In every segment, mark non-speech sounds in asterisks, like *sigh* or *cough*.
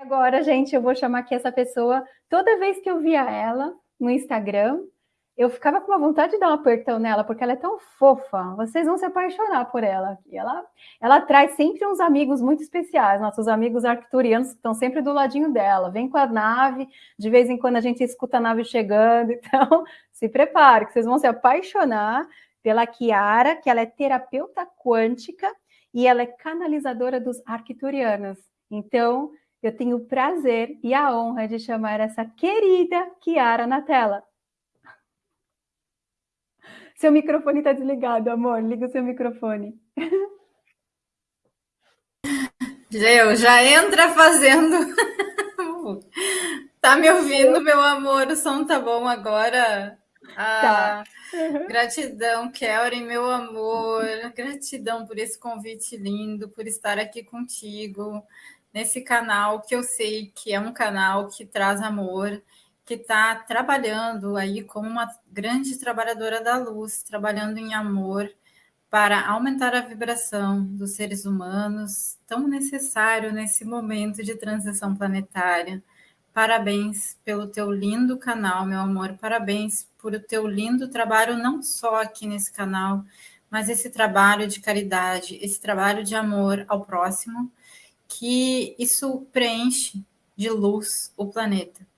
Agora, gente, eu vou chamar aqui essa pessoa. Toda vez que eu via ela no Instagram, eu ficava com uma vontade de dar um apertão nela, porque ela é tão fofa. Vocês vão se apaixonar por ela. E ela, ela traz sempre uns amigos muito especiais, nossos amigos arcturianos que estão sempre do ladinho dela. Vem com a nave, de vez em quando a gente escuta a nave chegando. *laughs* Então, se prepare, que vocês vão se apaixonar pela Kiara, que ela é terapeuta quântica e ela é canalizadora dos arcturianos. Então, eu tenho o prazer e a honra de chamar essa querida Kiara na tela. Seu microfone está desligado, amor. Liga o seu microfone. Eu já entra fazendo. tá me ouvindo, meu amor? O som tá bom agora? Ah, tá. Uhum. Gratidão, Kelly, meu amor. Gratidão por esse convite lindo, por estar aqui contigo nesse canal que eu sei que é um canal que traz amor, que está trabalhando aí como uma grande trabalhadora da luz, trabalhando em amor para aumentar a vibração dos seres humanos, tão necessário nesse momento de transição planetária. Parabéns pelo teu lindo canal, meu amor. Parabéns por o teu lindo trabalho, não só aqui nesse canal, mas esse trabalho de caridade, esse trabalho de amor ao próximo, que isso preenche de luz o planeta.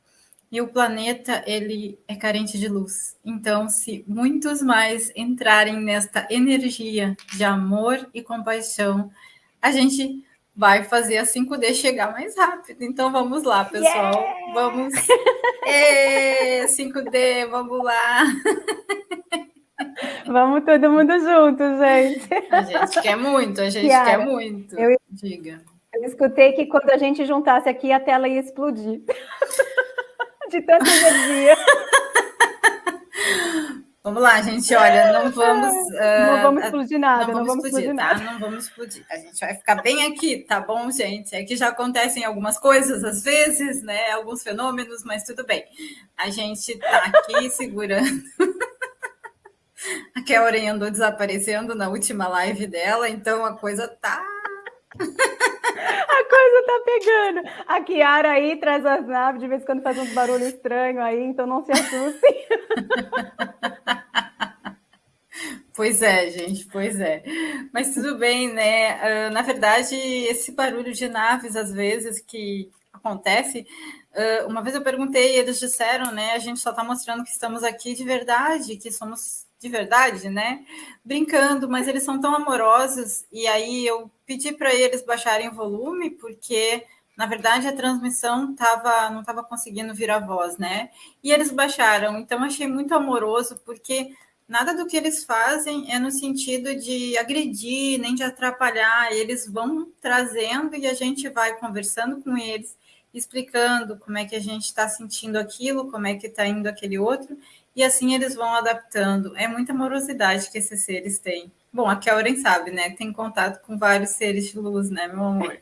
E o planeta, ele é carente de luz. Então, se muitos mais entrarem nesta energia de amor e compaixão, a gente vai fazer a 5D chegar mais rápido. Então, vamos lá, pessoal. Yeah! Vamos. Ê, 5D, vamos lá. Vamos todo mundo junto, gente. A gente quer muito, a gente quer muito. Eu... Diga. Eu escutei que quando a gente juntasse aqui, a tela ia explodir. *laughs* De tanta energia. Vamos lá, gente. Olha, não vamos. Uh, não vamos explodir nada. Não vamos, não vamos explodir, explodir, tá? Nada. Não vamos explodir. A gente vai ficar bem aqui, tá bom, gente? É que já acontecem algumas coisas às vezes, né? Alguns fenômenos, mas tudo bem. A gente tá aqui *laughs* segurando. A Kelly andou desaparecendo na última live dela, então a coisa tá *laughs* coisa tá pegando. A Kiara aí traz as naves, de vez em quando faz uns barulhos estranhos aí, então não se assustem. *laughs* Pois é, gente, pois é. Mas tudo bem, né? Uh, na verdade, esse barulho de naves, às vezes, que acontece, uh, uma vez eu perguntei, eles disseram, né? A gente só está mostrando que estamos aqui de verdade, que somos de verdade, né? Brincando, mas eles são tão amorosos. E aí eu pedi para eles baixarem o volume, porque na verdade a transmissão tava, não estava conseguindo vir a voz, né? E eles baixaram. Então achei muito amoroso, porque nada do que eles fazem é no sentido de agredir, nem de atrapalhar. Eles vão trazendo e a gente vai conversando com eles, explicando como é que a gente está sentindo aquilo, como é que está indo aquele outro e assim eles vão adaptando. É muita amorosidade que esses seres têm. Bom, a Kellen sabe, né? Tem contato com vários seres de luz, né, meu amor?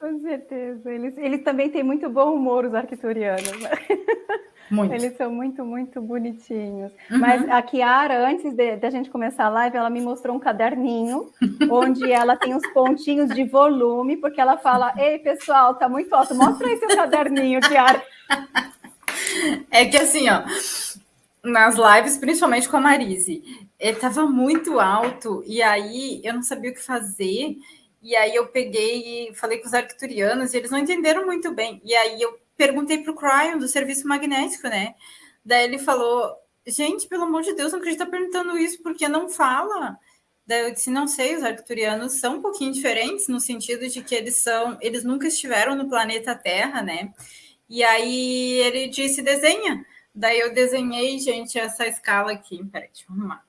Com certeza. Eles, eles também têm muito bom humor, os arquiturianos. Né? *laughs* Muito. Eles são muito, muito bonitinhos. Uhum. Mas a Kiara, antes da gente começar a live, ela me mostrou um caderninho *laughs* onde ela tem os pontinhos de volume, porque ela fala: Ei, pessoal, tá muito alto, mostra aí seu caderninho, Kiara. *laughs* É que assim, ó, nas lives, principalmente com a Marise, ele tava muito alto, e aí eu não sabia o que fazer. E aí eu peguei e falei com os arcturianos, e eles não entenderam muito bem. E aí eu perguntei para o Cryon do serviço magnético, né? Daí ele falou: gente, pelo amor de Deus, não acredito perguntando isso, porque não fala. Daí eu disse, não sei, os arcturianos são um pouquinho diferentes no sentido de que eles são, eles nunca estiveram no planeta Terra, né? E aí ele disse, desenha. Daí eu desenhei, gente, essa escala aqui. Peraí, deixa eu arrumar.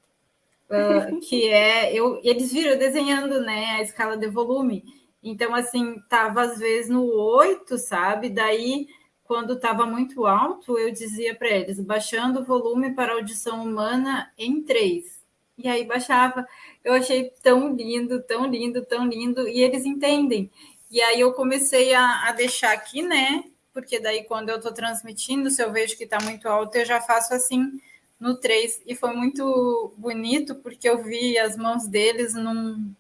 Uh, *laughs* que é, eu, eles viram desenhando, né, a escala de volume. Então, assim, tava às vezes no 8, sabe? Daí, quando estava muito alto, eu dizia para eles, baixando o volume para audição humana em 3. E aí baixava. Eu achei tão lindo, tão lindo, tão lindo. E eles entendem. E aí eu comecei a, a deixar aqui, né? Porque daí quando eu estou transmitindo, se eu vejo que está muito alto, eu já faço assim no 3. E foi muito bonito, porque eu vi as mãos deles num,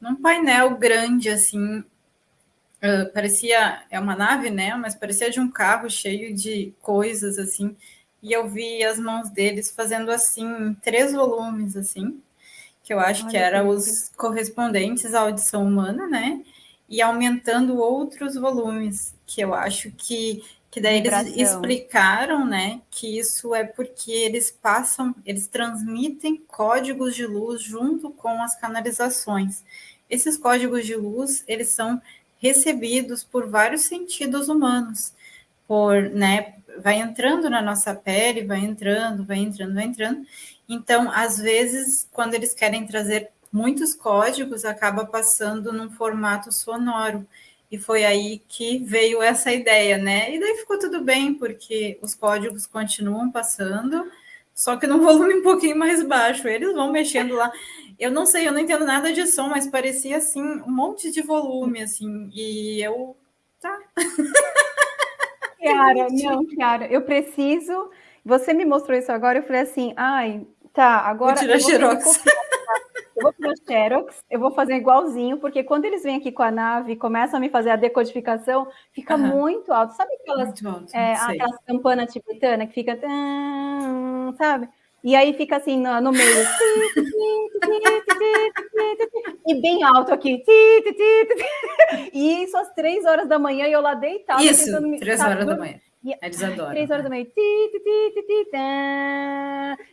num painel grande, assim, uh, parecia, é uma nave, né? Mas parecia de um carro cheio de coisas, assim. E eu vi as mãos deles fazendo assim, três volumes, assim, que eu acho Olha que eram os correspondentes à audição humana, né? E aumentando outros volumes, que eu acho que que daí eles explicaram, né, que isso é porque eles passam, eles transmitem códigos de luz junto com as canalizações. Esses códigos de luz, eles são recebidos por vários sentidos humanos, por, né, vai entrando na nossa pele, vai entrando, vai entrando, vai entrando. Então, às vezes, quando eles querem trazer muitos códigos, acaba passando num formato sonoro. E foi aí que veio essa ideia, né? E daí ficou tudo bem, porque os códigos continuam passando, só que num *laughs* volume um pouquinho mais baixo. Eles vão mexendo lá. Eu não sei, eu não entendo nada de som, mas parecia assim um monte de volume, assim. E eu. Tá. *laughs* Kiara, não, Kiara, eu preciso. Você me mostrou isso agora, eu falei assim, ai, tá, agora. Vou tirar eu vou xerox. Eu vou para Xerox, eu vou fazer igualzinho, porque quando eles vêm aqui com a nave e começam a me fazer a decodificação, fica uhum. muito alto. Sabe aquelas, alto, é, aquelas campanas tibetana que fica, sabe? E aí fica assim no, no meio. *laughs* e bem alto aqui. E isso às três horas da manhã e eu lá deitada. Isso, três horas da manhã. E, Eles adoram. Três horas da manhã.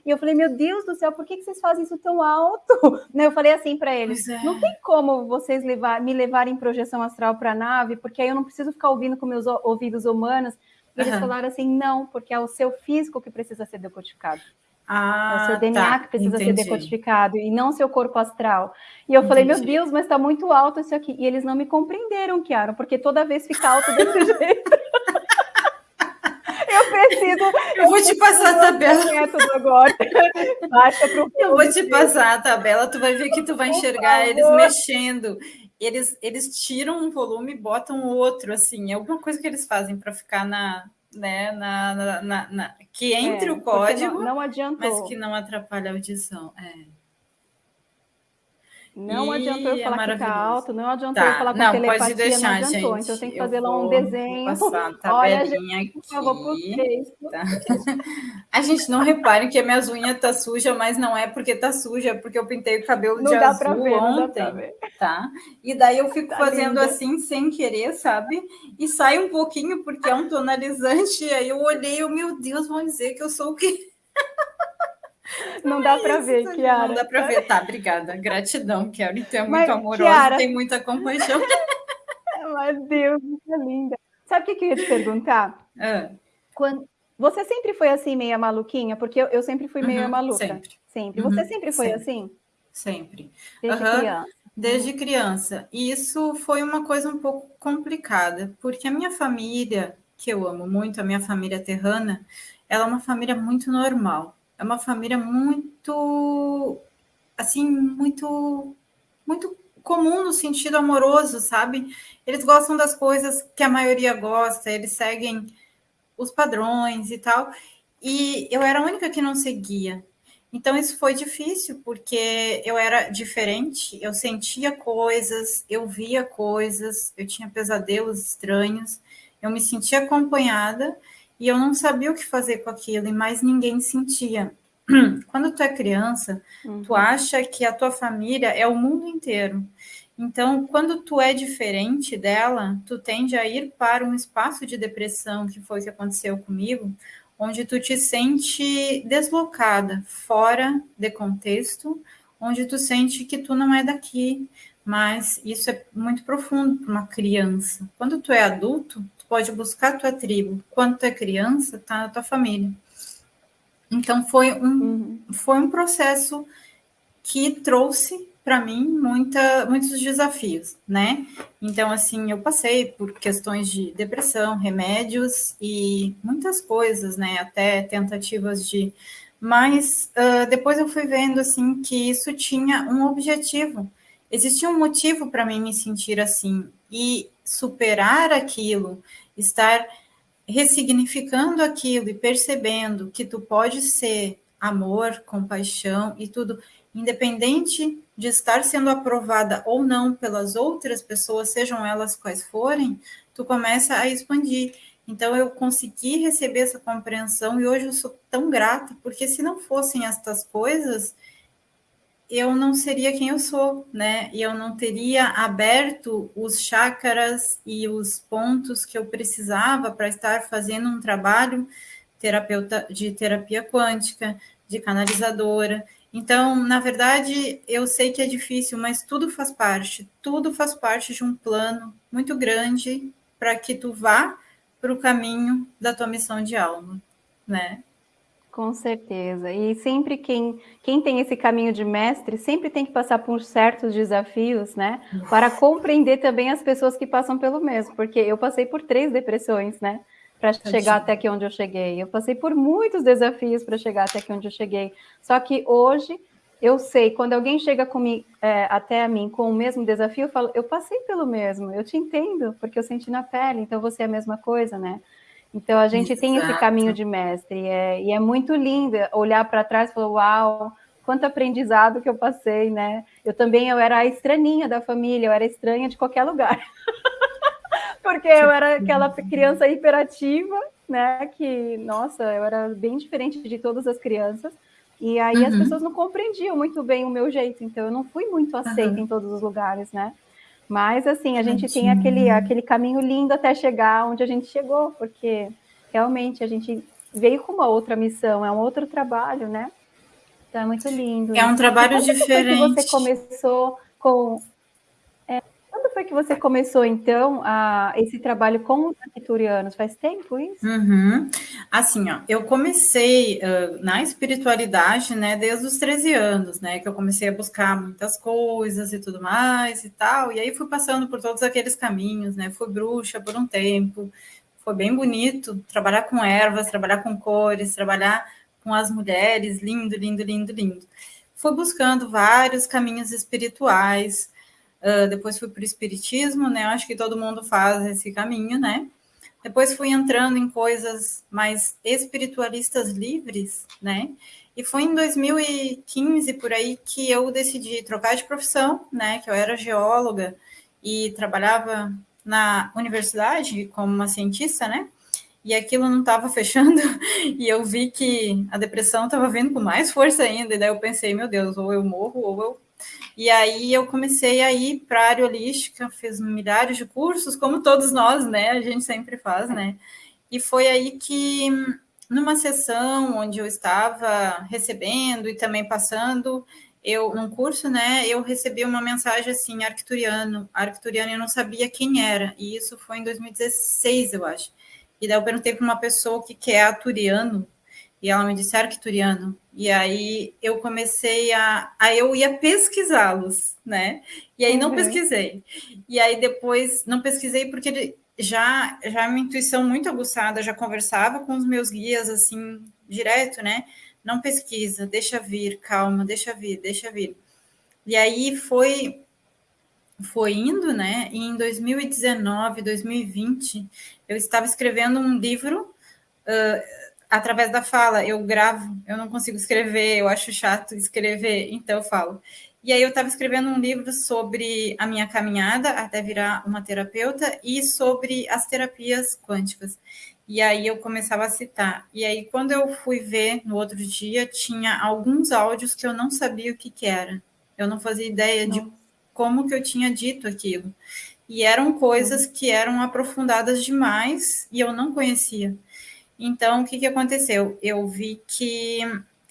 E eu falei, meu Deus do céu, por que, que vocês fazem isso tão alto? *laughs* Né, eu falei assim para eles: é. não tem como vocês levar, me levarem projeção astral para a nave, porque aí eu não preciso ficar ouvindo com meus ouvidos humanos. E eles uhum. falaram assim: não, porque é o seu físico que precisa ser decodificado. Ah, é o seu DNA tá, que precisa entendi. ser decodificado e não seu corpo astral. E eu entendi. falei, meu Deus, mas está muito alto isso aqui. E eles não me compreenderam, Kiara, porque toda vez fica alto desse *laughs* jeito preciso. Eu vou te passar a tabela. Agora. *laughs* Baixa pro eu vou te passar a tabela, tu vai ver que tu vai enxergar eles mexendo. Eles, eles tiram um volume e botam outro, assim, é alguma coisa que eles fazem para ficar na, né, na, na, na, na que entre é, o código, não, não adiantou. mas que não atrapalha a audição. É. Não e adiantou eu é falar é que tá alto, não adiantou tá. eu falar com não, telepatia, pode deixar, não adiantou. Gente. Então eu tenho que fazer eu lá um desenho. Passar a Olha, gente, aqui. por favor, por tá. A gente não repare que a minha unha tá suja, mas não é porque tá suja, é porque eu pintei o cabelo não de dá azul ver, ontem, tá? E daí eu fico tá fazendo linda. assim sem querer, sabe? E sai um pouquinho porque é um tonalizante, e aí eu olhei, eu, meu Deus, vão dizer que eu sou o quê? *laughs* Não dá para ver, Kiara. Não dá para ver, tá? Obrigada. Gratidão, Kiara. Então é muito amorosa, Kiara... tem muita compaixão. *laughs* Meu Deus, que linda. Sabe o que, que eu ia te perguntar? Ah. Quando... Você sempre foi assim, meia maluquinha? Porque eu, eu sempre fui meia uhum, maluca. Sempre. sempre. Você uhum, sempre foi sempre. assim? Sempre. Desde uhum. criança. Desde criança. E isso foi uma coisa um pouco complicada, porque a minha família, que eu amo muito, a minha família terrana, ela é uma família muito normal é uma família muito, assim, muito, muito comum no sentido amoroso, sabe? Eles gostam das coisas que a maioria gosta, eles seguem os padrões e tal. E eu era a única que não seguia. Então isso foi difícil, porque eu era diferente, eu sentia coisas, eu via coisas, eu tinha pesadelos estranhos, eu me sentia acompanhada e eu não sabia o que fazer com aquilo, e mais ninguém sentia. *clears throat* Quando tu é criança, uhum. tu acha que a tua família é o mundo inteiro. Então, quando tu é diferente dela, tu tende a ir para um espaço de depressão, que foi o que aconteceu comigo, onde tu te sente deslocada, fora de contexto, onde tu sente que tu não é daqui, mas isso é muito profundo para uma criança. Quando tu é adulto, pode buscar a tua tribo. Quando tu é criança, tá na tua família. Então foi um, uhum. foi um processo que trouxe para mim muita, muitos desafios, né? Então, assim, eu passei por questões de depressão, remédios e muitas coisas, né? Até tentativas de. Mas uh, depois eu fui vendo, assim, que isso tinha um objetivo. Existia um motivo para mim me sentir assim. E superar aquilo, estar ressignificando aquilo e percebendo que tu pode ser amor, compaixão e tudo independente de estar sendo aprovada ou não pelas outras pessoas, sejam elas quais forem, tu começa a expandir. Então eu consegui receber essa compreensão e hoje eu sou tão grata, porque se não fossem estas coisas, eu não seria quem eu sou, né? E eu não teria aberto os chakras e os pontos que eu precisava para estar fazendo um trabalho terapeuta de terapia quântica, de canalizadora. Então, na verdade, eu sei que é difícil, mas tudo faz parte, tudo faz parte de um plano muito grande para que tu vá para o caminho da tua missão de alma, né? Com certeza. E sempre quem, quem tem esse caminho de mestre, sempre tem que passar por certos desafios, né? Para compreender também as pessoas que passam pelo mesmo. Porque eu passei por três depressões, né? Para chegar até aqui onde eu cheguei. Eu passei por muitos desafios para chegar até aqui onde eu cheguei. Só que hoje eu sei, quando alguém chega comigo, é, até a mim com o mesmo desafio, eu falo, eu passei pelo mesmo, eu te entendo, porque eu senti na pele, então você é a mesma coisa, né? Então a gente Exato. tem esse caminho de mestre e é, e é muito lindo olhar para trás e falar, uau, quanto aprendizado que eu passei, né? Eu também eu era a estranhinha da família, eu era estranha de qualquer lugar. *laughs* Porque eu era aquela criança hiperativa, né? Que, nossa, eu era bem diferente de todas as crianças. E aí uhum. as pessoas não compreendiam muito bem o meu jeito, então eu não fui muito aceita uhum. em todos os lugares, né? Mas, assim, a gente tem aquele, aquele caminho lindo até chegar onde a gente chegou, porque realmente a gente veio com uma outra missão, é um outro trabalho, né? Então é muito lindo. É um trabalho diferente. Que você começou com foi que você começou, então, a, esse trabalho com os arquiturianos? Faz tempo isso? Uhum. Assim, ó, eu comecei uh, na espiritualidade, né, desde os 13 anos, né, que eu comecei a buscar muitas coisas e tudo mais e tal, e aí fui passando por todos aqueles caminhos, né, fui bruxa por um tempo, foi bem bonito trabalhar com ervas, trabalhar com cores, trabalhar com as mulheres, lindo, lindo, lindo, lindo. Fui buscando vários caminhos espirituais, Uh, depois fui para o espiritismo, né? Acho que todo mundo faz esse caminho, né? Depois fui entrando em coisas mais espiritualistas livres, né? E foi em 2015 por aí que eu decidi trocar de profissão, né? Que eu era geóloga e trabalhava na universidade como uma cientista, né? E aquilo não estava *laughs* fechando, e eu vi que a depressão estava vindo com mais força ainda, e daí eu pensei, meu Deus, ou eu morro, ou eu e aí eu comecei a ir para a área holística, fiz milhares de cursos, como todos nós, né? A gente sempre faz, né? E foi aí que, numa sessão onde eu estava recebendo e também passando, eu num curso, né, eu recebi uma mensagem assim, arcturiano, arcturiano, eu não sabia quem era, e isso foi em 2016, eu acho. E daí eu perguntei para uma pessoa o que, que é arcturiano, e ela me disse arcturiano. E aí eu comecei a. Aí eu ia pesquisá-los, né? E aí não uhum. pesquisei. E aí depois não pesquisei porque já já é uma intuição muito aguçada, já conversava com os meus guias assim direto, né? Não pesquisa, deixa vir, calma, deixa vir, deixa vir. E aí foi foi indo, né? E em 2019, 2020, eu estava escrevendo um livro uh, através da fala, eu gravo, eu não consigo escrever, eu acho chato escrever, então eu falo. E aí eu estava escrevendo um livro sobre a minha caminhada até virar uma terapeuta e sobre as terapias quânticas. E aí eu começava a citar. E aí quando eu fui ver no outro dia, tinha alguns áudios que eu não sabia o que, que era. Eu não fazia ideia não. de como que eu tinha dito aquilo. E eram coisas que eram aprofundadas demais e eu não conhecia. Então, o que, que aconteceu? Eu vi que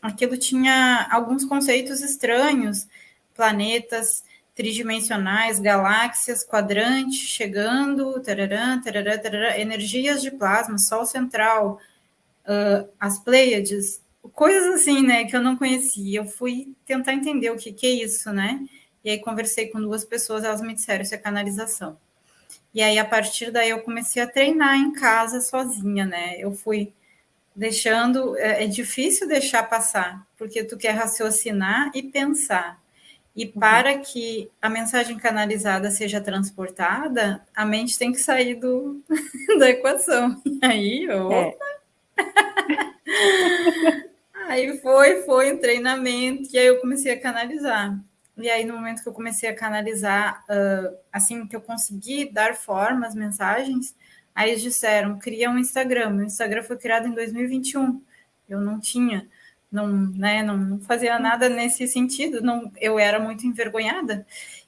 aquilo tinha alguns conceitos estranhos, planetas tridimensionais, galáxias, quadrantes chegando, tarará, tarará, tarará, energias de plasma, Sol central, uh, as Pleiades, coisas assim, né, que eu não conhecia. Eu fui tentar entender o que, que é isso, né? E aí conversei com duas pessoas, elas me disseram isso é canalização. E aí, a partir daí, eu comecei a treinar em casa sozinha, né? Eu fui deixando. É, é difícil deixar passar, porque tu quer raciocinar e pensar. E uhum. para que a mensagem canalizada seja transportada, a mente tem que sair do, *laughs* da equação. E aí, opa! É. *laughs* Aí foi, foi um treinamento, e aí eu comecei a canalizar. E aí, no momento que eu comecei a canalizar, uh, assim que eu consegui dar forma às mensagens, aí eles disseram: cria um Instagram. O Instagram foi criado em 2021. Eu não tinha, não, né, não, não fazia nada nesse sentido, não, eu era muito envergonhada.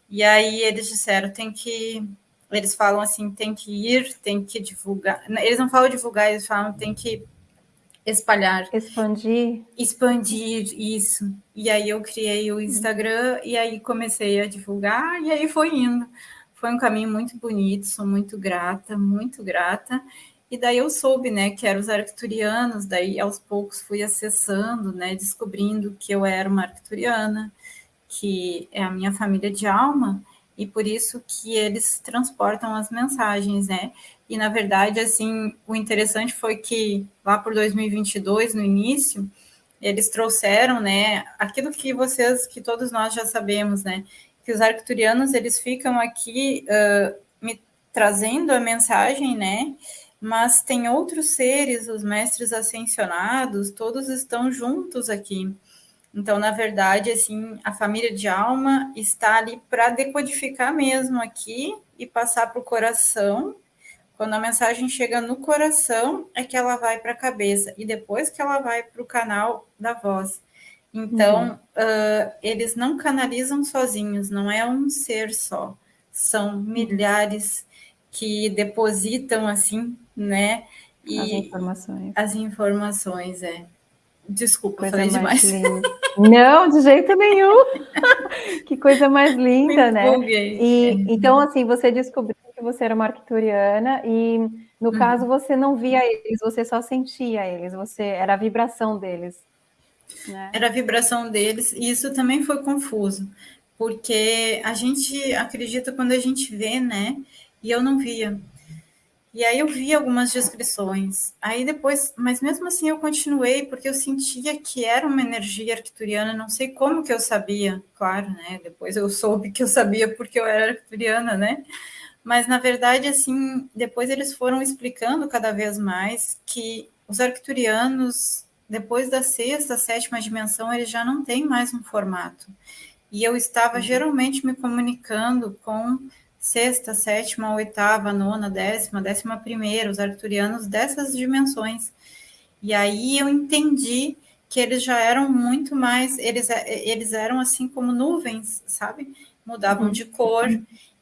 E aí eles disseram: tem que. Eles falam assim: tem que ir, tem que divulgar. Eles não falam divulgar, eles falam: tem que espalhar. Expandir. Expandir, isso. E aí eu criei o Instagram e aí comecei a divulgar e aí foi indo. Foi um caminho muito bonito, sou muito grata, muito grata. E daí eu soube, né, que eram os arcturianos, daí aos poucos fui acessando, né, descobrindo que eu era uma arcturiana, que é a minha família de alma, e por isso que eles transportam as mensagens, né? E na verdade, assim, o interessante foi que lá por 2022, no início, eles trouxeram, né, aquilo que vocês, que todos nós já sabemos, né, que os arcturianos eles ficam aqui uh, me trazendo a mensagem, né, mas tem outros seres, os mestres ascensionados, todos estão juntos aqui. Então, na verdade, assim, a família de alma está ali para decodificar mesmo aqui e passar para o coração. Quando a mensagem chega no coração, é que ela vai para a cabeça e depois que ela vai para o canal da voz. Então, uhum. uh, eles não canalizam sozinhos, não é um ser só, são uhum. milhares que depositam assim, né? E as informações. As informações, é. Desculpa, coisa falei demais. *laughs* Não, de jeito nenhum. *laughs* que coisa mais linda, né? E, então, assim, você descobriu que você era uma arcturiana e, no uhum. caso, você não via eles, você só sentia eles, você era a vibração deles. Né? Era a vibração deles, e isso também foi confuso, porque a gente acredita quando a gente vê, né? E eu não via. E aí eu vi algumas descrições. Aí depois, mas mesmo assim eu continuei porque eu sentia que era uma energia arcturiana, não sei como que eu sabia, claro, né? Depois eu soube que eu sabia porque eu era arcturiana, né? Mas na verdade assim, depois eles foram explicando cada vez mais que os arcturianos depois da sexta, sétima dimensão, eles já não têm mais um formato. E eu estava uhum. geralmente me comunicando com sexta, sétima, oitava, nona, décima, décima primeira, os arcturianos dessas dimensões. E aí eu entendi que eles já eram muito mais, eles, eles eram assim como nuvens, sabe? Mudavam uhum. de cor,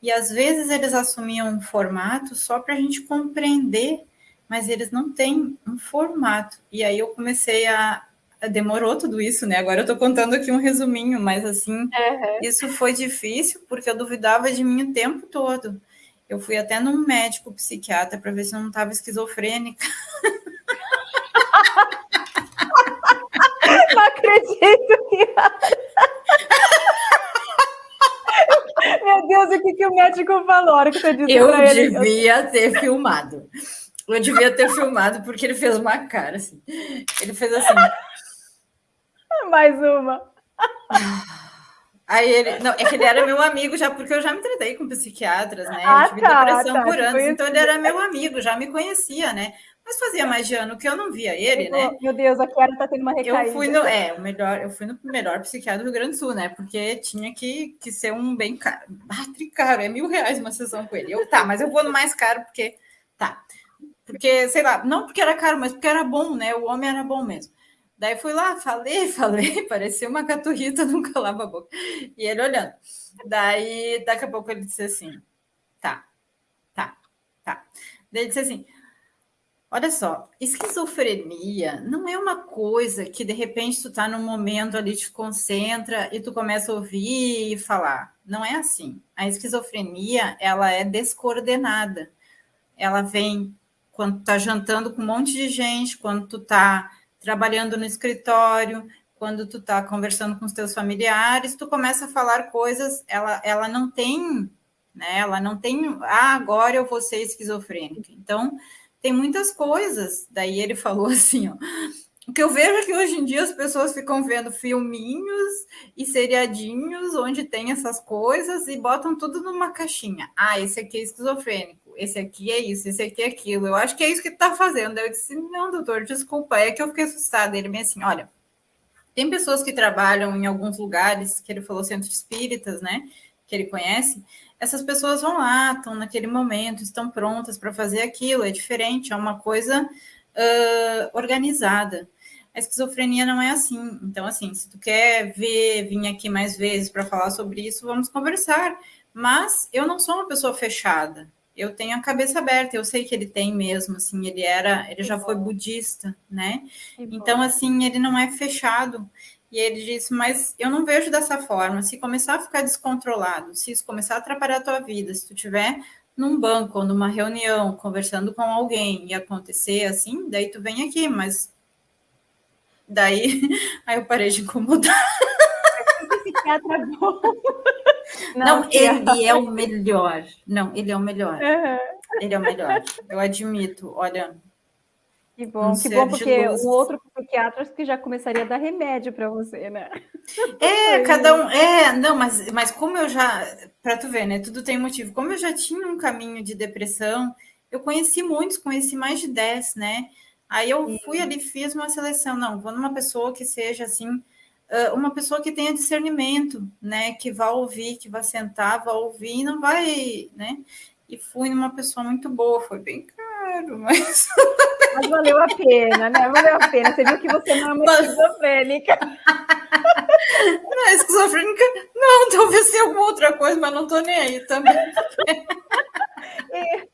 e às vezes eles assumiam um formato só para a gente compreender, mas eles não têm um formato. E aí eu comecei a, demorou tudo isso, né? Agora eu tô contando aqui um resuminho, mas assim, uhum. isso foi difícil porque eu duvidava de mim o tempo todo. Eu fui até num médico psiquiatra para ver se eu não estava esquizofrênica. *laughs* Não acredito que. Meu Deus, o que, que o médico falou? Hora que você disse eu devia ele... ter filmado. Eu devia ter filmado porque ele fez uma cara assim. Ele fez assim. *laughs* Mais uma. Aí ele. Não, é que ele era meu amigo já, porque eu já me tratei com psiquiatras, né? Ah, eu tive tá, depressão tá, por anos, então ele era meu amigo, já me conhecia, né? Mas fazia mais de ano que eu não via ele, né? Meu Deus, a Kiara tá tendo uma recaída. Eu fui no, é, o melhor, eu fui no melhor psiquiatra do Rio Grande do Sul, né? Porque tinha que, que ser um bem caro. Ah, caro, é mil reais uma sessão com ele. Eu, tá, mas eu vou no mais caro, porque. Tá. Porque, sei lá, não porque era caro, mas porque era bom, né? O homem era bom mesmo. Daí fui lá, falei, *laughs* falei, parecia uma caturrita, *laughs* não calava a boca. E ele olhando. Daí, daqui a pouco ele disse assim: tá, tá, tá. Daí ele disse assim: olha só, esquizofrenia não é uma coisa que de repente tu tá num momento ali, te concentra e tu começa a ouvir e falar. Não é assim. A esquizofrenia, ela é descoordenada. Ela vem quando tu tá jantando com um monte de gente, quando tu tá trabalhando no escritório, quando tu está conversando com os teus familiares, tu começa a falar coisas, ela, ela não tem, né? Ela não tem, ah, agora eu vou ser esquizofrênica. Então, tem muitas coisas. Daí ele falou *laughs* assim, ó. O que eu vejo é que hoje em dia as pessoas ficam vendo filminhos e seriadinhos onde tem essas coisas e botam tudo numa caixinha. Ah, esse aqui é esquizofrênico esse aqui é isso, esse aqui é aquilo. Eu acho que é isso que tu tá fazendo. Eu disse, não, doutor, desculpa, é que eu fiquei assustada. Ele me assim, olha, Tem pessoas que trabalham em alguns lugares, que ele falou centro espíritas, né? Que ele conhece. Essas pessoas vão lá, estão naquele momento, estão prontas para fazer aquilo. É diferente, é uma coisa uh, organizada. A esquizofrenia não é assim. Então, assim, se tu quer ver, vir aqui mais vezes para falar sobre isso, vamos conversar. Mas eu não sou uma pessoa fechada. Eu tenho a cabeça aberta. Eu sei que ele tem mesmo. Assim, ele era, ele já foi budista, né? Então, assim, ele não é fechado. E ele disse: Mas eu não vejo dessa forma. Se começar a ficar descontrolado, se isso começar a atrapalhar a tua vida, se tu tiver num banco numa reunião conversando com alguém e acontecer assim, daí tu vem aqui, mas Daí, *laughs* aí eu parei de incomodar. *laughs* Não, não ele é o melhor. Não, ele é o melhor. Uhum. Ele é o melhor. Eu admito. Olha. Que bom, um que bom, porque o outro psiquiatra que já começaria a dar remédio para você, né? *laughs* É, cada um. É, não, mas, mas como eu já. Para tu ver, né? Tudo tem motivo. Como eu já tinha um caminho de depressão, eu conheci muitos, conheci mais de 10, né? Aí eu fui ali, fiz uma seleção. Não, vou numa pessoa que seja assim, uma pessoa que tenha discernimento, né? Que vá ouvir, que vá sentar, vá ouvir e não vai, né? E fui numa pessoa muito boa, foi bem caro, mas. *laughs* Mas valeu a pena, né? Valeu a pena. Você viu que você não é uma esquizofrênica. Não, esquizofrênica, não, talvez tenha alguma outra coisa, mas não tô nem aí também. *laughs* É,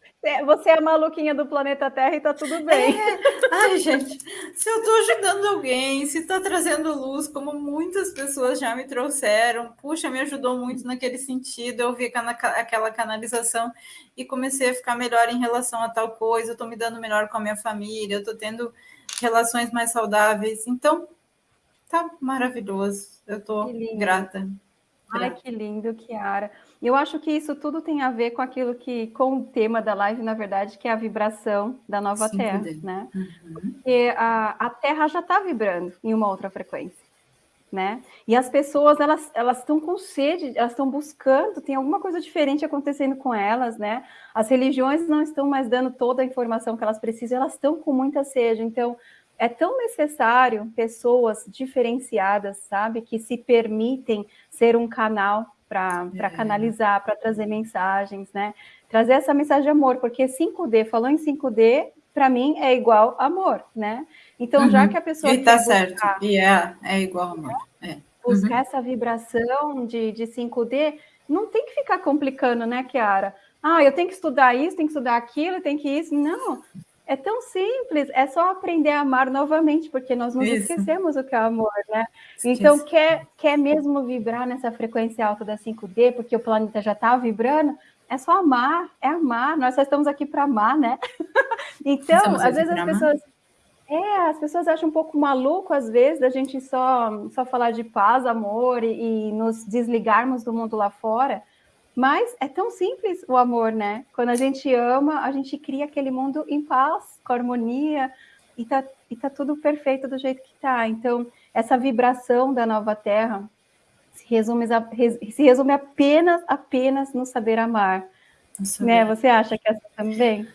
você é a maluquinha do planeta Terra e tá tudo bem. É. Ai, gente, se eu tô ajudando alguém, se tá trazendo luz, como muitas pessoas já me trouxeram, puxa, me ajudou muito naquele sentido. Eu vi aquela canalização e comecei a ficar melhor em relação a tal coisa. Eu tô me dando melhor com a minha família, eu tô tendo relações mais saudáveis. Então, tá maravilhoso. Eu tô grata. Ai, que lindo, Kiara. Eu acho que isso tudo tem a ver com aquilo que, com o tema da live, na verdade, que é a vibração da nova Sim, Terra, né? Uhum. Porque a, a Terra já está vibrando em uma outra frequência, né? E as pessoas, elas elas estão com sede, elas estão buscando, tem alguma coisa diferente acontecendo com elas, né? As religiões não estão mais dando toda a informação que elas precisam, elas estão com muita sede, então é tão necessário pessoas diferenciadas, sabe, que se permitem ser um canal para é. canalizar, para trazer mensagens, né? Trazer essa mensagem de amor, porque 5D, falou em 5D, para mim é igual amor, né? Então, uhum. já que a pessoa. E tá certo, e é, é igual amor. É. Buscar uhum. essa vibração de, de 5D, não tem que ficar complicando, né, Kiara? Ah, eu tenho que estudar isso, tenho que estudar aquilo, tenho que isso. Não, é tão simples, é só aprender a amar novamente, porque nós nos Isso. esquecemos o que é amor, né? Então, quer, quer mesmo vibrar nessa frequência alta da 5D, porque o planeta já está vibrando, é só amar, é amar, nós só estamos aqui para amar, né? *laughs* então, estamos às vezes as pessoas. É, as pessoas acham um pouco maluco, às vezes, da gente só, só falar de paz, amor e, e nos desligarmos do mundo lá fora. Mas é tão simples o amor, né? Quando a gente ama, a gente cria aquele mundo em paz, com harmonia, e tá, e tá tudo perfeito do jeito que tá. Então, essa vibração da nova terra se resume, se resume apenas, apenas no saber amar. Né? Você acha que é assim também?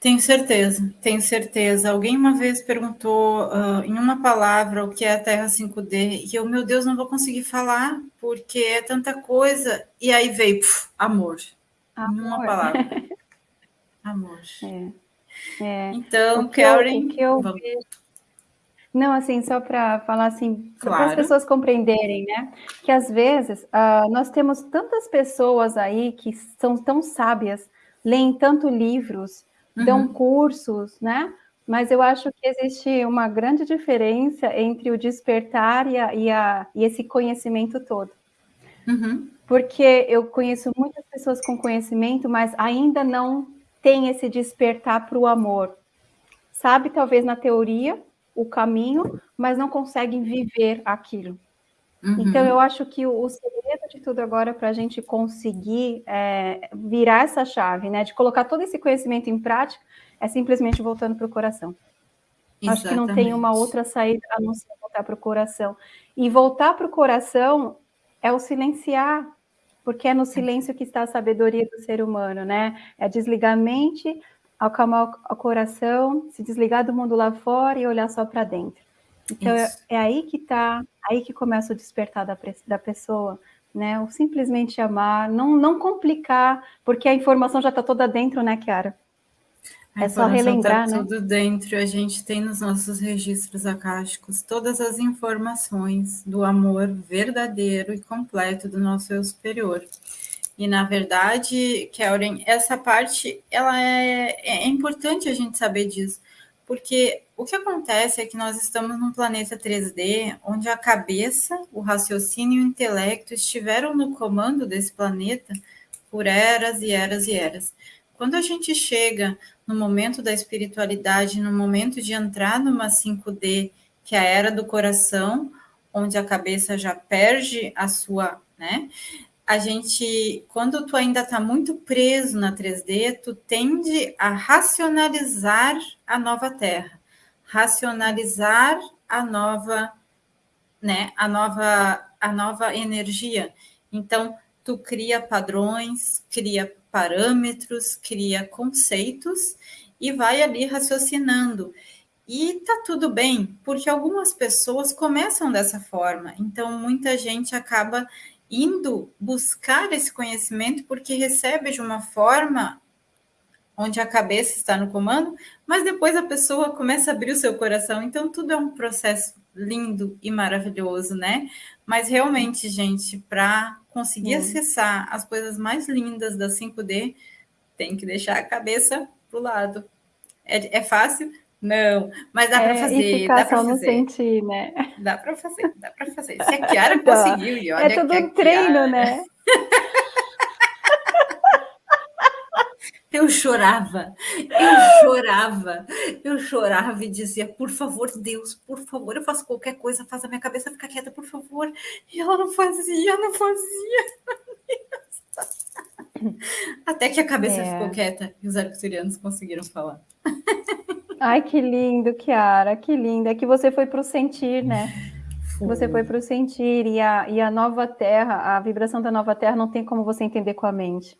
Tenho certeza, tenho certeza. Alguém uma vez perguntou uh, em uma palavra o que é a Terra 5D, e eu, meu Deus, não vou conseguir falar, porque é tanta coisa. E aí veio puf, amor. amor. Em uma palavra. *laughs* amor. É. É. Então, Karen. Que eu, vamos... Não, assim, só para falar assim, claro. para as pessoas compreenderem, né? Que às vezes uh, nós temos tantas pessoas aí que são tão sábias, leem tanto livros, dão uhum. cursos, né? Mas eu acho que existe uma grande diferença entre o despertar e, a, e, a, e esse conhecimento todo. Uhum. Porque eu conheço muitas pessoas com conhecimento, mas ainda não tem esse despertar para o amor. Sabe, talvez na teoria, o caminho, mas não conseguem viver aquilo. Uhum. Então, eu acho que o, o, segredo de tudo agora para a gente conseguir é, virar essa chave, né, de colocar todo esse conhecimento em prática, é simplesmente voltando para o coração. Exatamente. Acho que não tem uma outra saída a não ser voltar para o coração. E voltar para o coração é o silenciar, porque é no silêncio que está a sabedoria do ser humano, né? É desligar a mente, acalmar o coração, se desligar do mundo lá fora e olhar só para dentro. Então é, é, aí que tá, aí que começa o despertar da, da pessoa, né? O simplesmente amar, não, não complicar, porque a informação já está toda dentro, né, Kiara? É só tá relembrar, tá né? Tudo dentro, a gente tem nos nossos registros acásticos todas as informações do amor verdadeiro e completo do nosso eu superior. E na verdade, Kellen, essa parte ela é, é importante a gente saber disso, porque o que acontece é que nós estamos num planeta 3D onde a cabeça, o raciocínio e o intelecto estiveram no comando desse planeta por eras e eras e eras. Quando a gente chega no momento da espiritualidade, no momento de entrar numa 5D, que é a era do coração, onde a cabeça já perde a sua, né? A gente, quando tu ainda está muito preso na 3D, tu tende a racionalizar a nova Terra, racionalizar a nova, né? A nova, a nova energia. Então, tu cria padrões, cria parâmetros, cria conceitos e vai ali raciocinando. E tá tudo bem, porque algumas pessoas começam dessa forma. Então, muita gente acaba indo buscar esse conhecimento porque recebe de uma forma onde a cabeça está no comando, mas depois a pessoa começa a abrir o seu coração. Então, tudo é um processo lindo e maravilhoso, né? Mas realmente, gente, para conseguir hum. acessar as coisas mais lindas da 5D, tem que deixar a cabeça pro lado. É, é fácil? Não, mas dá é, para fazer. Dá só no sentir, né? Dá para fazer, dá para fazer. Se a *laughs* Kiara conseguiu, e olha É tudo um treino, Kiara... né? *laughs* Eu chorava, eu chorava, eu chorava e dizia, por favor, Deus, por favor, eu faço qualquer coisa, faz a minha cabeça ficar quieta, por favor. E ela não fazia, não fazia. Até que a cabeça é. ficou quieta e os arcturianos conseguiram falar. Ai, que lindo, Kiara, que lindo. É que você foi para o sentir, né? Você foi para o sentir e a, e a nova terra, a vibração da nova terra não tem como você entender com a mente.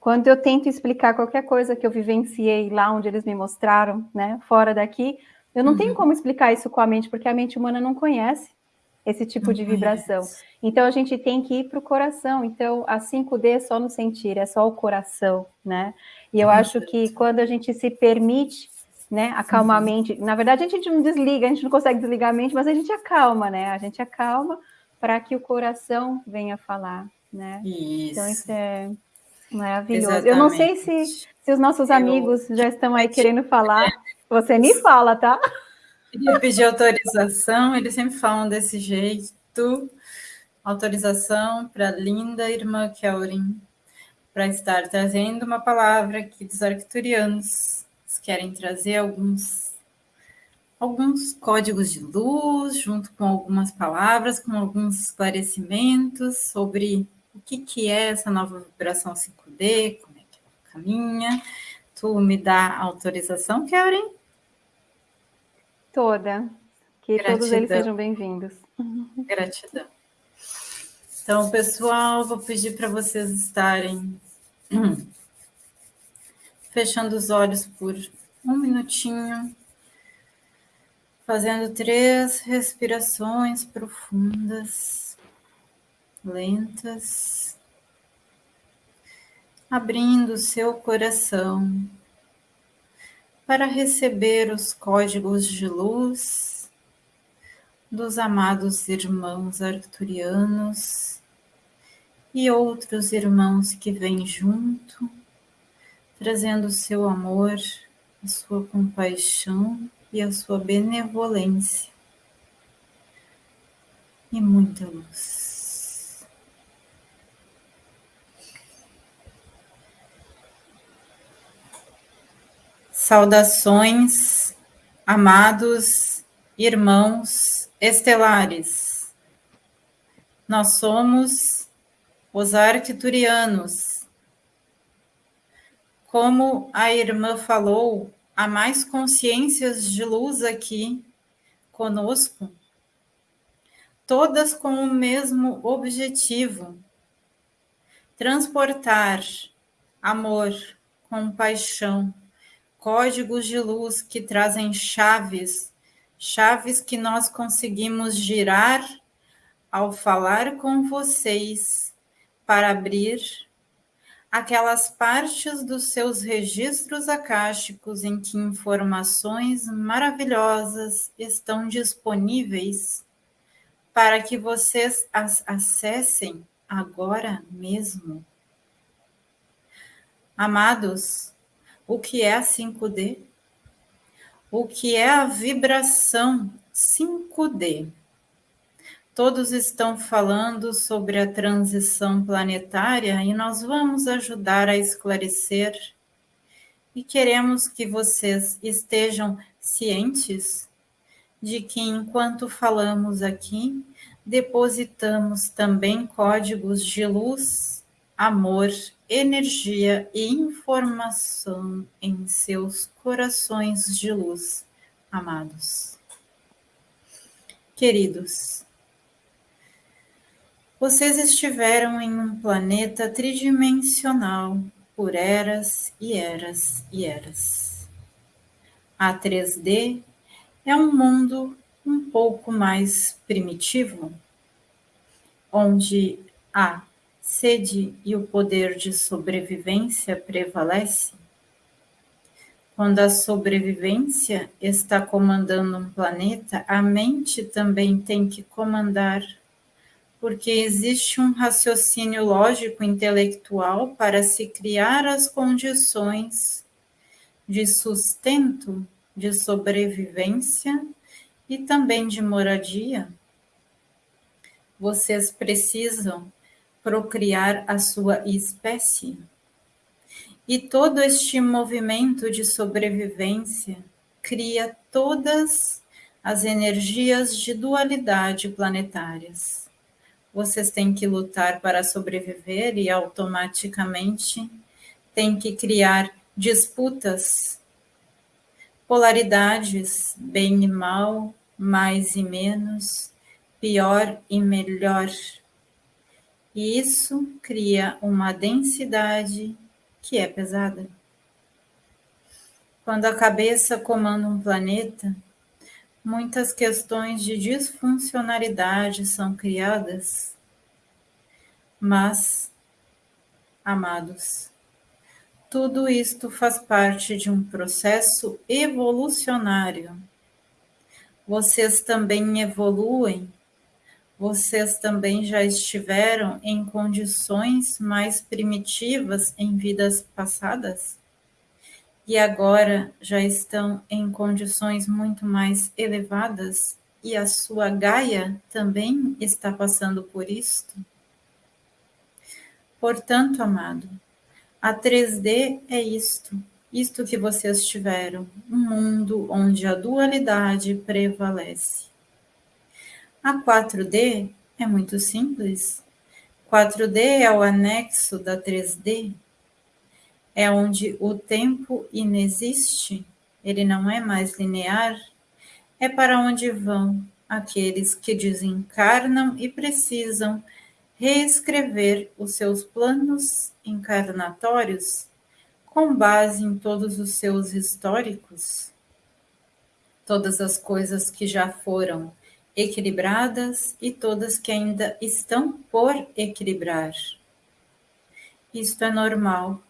Quando eu tento explicar qualquer coisa que eu vivenciei lá onde eles me mostraram, né, fora daqui, eu não uhum. tenho como explicar isso com a mente, porque a mente humana não conhece esse tipo de vibração. Então a gente tem que ir para o coração. Então a 5D é só no sentir, é só o coração, né? E eu acho que quando a gente se permite, né, acalmar a mente, na verdade a gente não desliga, a gente não consegue desligar a mente, mas a gente acalma, né? A gente acalma para que o coração venha falar, né? Isso. Então isso é Maravilhoso. Exatamente. Eu não sei se, se os nossos amigos eu... já estão aí querendo falar. Você me fala, tá? Eu pedi autorização, eles sempre falam desse jeito. Autorização para a linda irmã Kelrin para estar trazendo uma palavra aqui dos arcturianos. Eles querem trazer alguns alguns códigos de luz, junto com algumas palavras, com alguns esclarecimentos sobre o que, que é essa nova vibração 5D, como é que caminha. Tu me dá autorização, Karen? Toda. Que Gratidão. todos eles sejam bem-vindos. *laughs* Gratidão. Então, pessoal, vou pedir para vocês estarem *clears throat* fechando os olhos por um minutinho, fazendo três respirações profundas lentas, abrindo seu coração para receber os códigos de luz dos amados irmãos arcturianos e outros irmãos que vêm junto, trazendo seu amor, a sua compaixão e a sua benevolência e muita luz. Saudações, amados irmãos estelares. Nós somos os arcturianos. Como a irmã falou, há mais consciências de luz aqui conosco, todas com o mesmo objetivo: transportar amor, compaixão, códigos de luz que trazem chaves chaves que nós conseguimos girar ao falar com vocês para abrir aquelas partes dos seus registros acásticos em que informações maravilhosas estão disponíveis para que vocês as acessem agora mesmo. Amados, o que é a 5D? O que é a vibração 5D? Todos estão falando sobre a transição planetária e nós vamos ajudar a esclarecer. E queremos que vocês estejam cientes de que enquanto falamos aqui, depositamos também códigos de luz, amor, energia e informação em seus corações de luz, amados. Queridos, vocês estiveram em um planeta tridimensional por eras e eras e eras. A 3D é um mundo um pouco mais primitivo, onde a sede e o poder de sobrevivência prevalece. Quando a sobrevivência está comandando um planeta, a mente também tem que comandar porque existe um raciocínio lógico intelectual para se criar as condições de sustento, de sobrevivência e também de moradia. Vocês precisam procriar a sua espécie. E todo este movimento de sobrevivência cria todas as energias de dualidade planetárias vocês têm que lutar para sobreviver e automaticamente têm que criar disputas, polaridades, bem e mal, mais e menos, pior e melhor. E isso cria uma densidade que é pesada. Quando a cabeça comanda um planeta, muitas questões de disfuncionalidade são criadas, mas, amados, tudo isto faz parte de um processo evolucionário. Vocês também evoluem, vocês também já estiveram em condições mais primitivas em vidas passadas? e agora já estão em condições muito mais elevadas e a sua Gaia também está passando por isto? Portanto, amado, a 3D é isto, isto que vocês tiveram, um mundo onde a dualidade prevalece. A 4D é muito simples. 4D é o anexo da 3D, é onde o tempo inexiste, ele não é mais linear, é para onde vão aqueles que desencarnam e precisam reescrever os seus planos encarnatórios com base em todos os seus históricos, todas as coisas que já foram equilibradas e todas que ainda estão por equilibrar. Isto é normal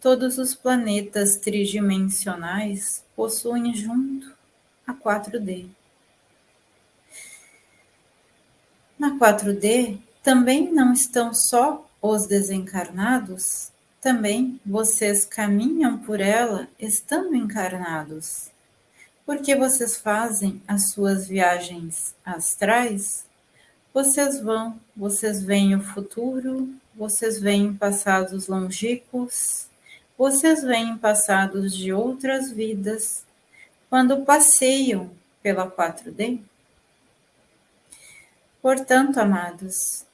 Todos os planetas tridimensionais possuem junto a 4D. Na 4D também não estão só os desencarnados, também vocês caminham por ela estando encarnados. Porque vocês fazem as suas viagens astrais, vocês vão, vocês veem o futuro, vocês veem passados longínquos, vocês veem passados de outras vidas quando passeiam pela 4D? Portanto, amados,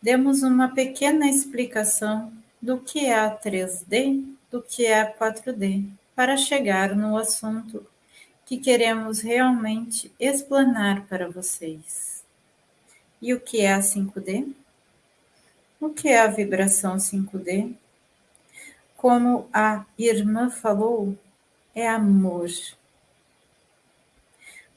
demos uma pequena explicação do que é a 3D, do que é a 4D, para chegar no assunto que queremos realmente explanar para vocês. E o que é a 5D? O que é a vibração 5D? como a irmã falou, é amor.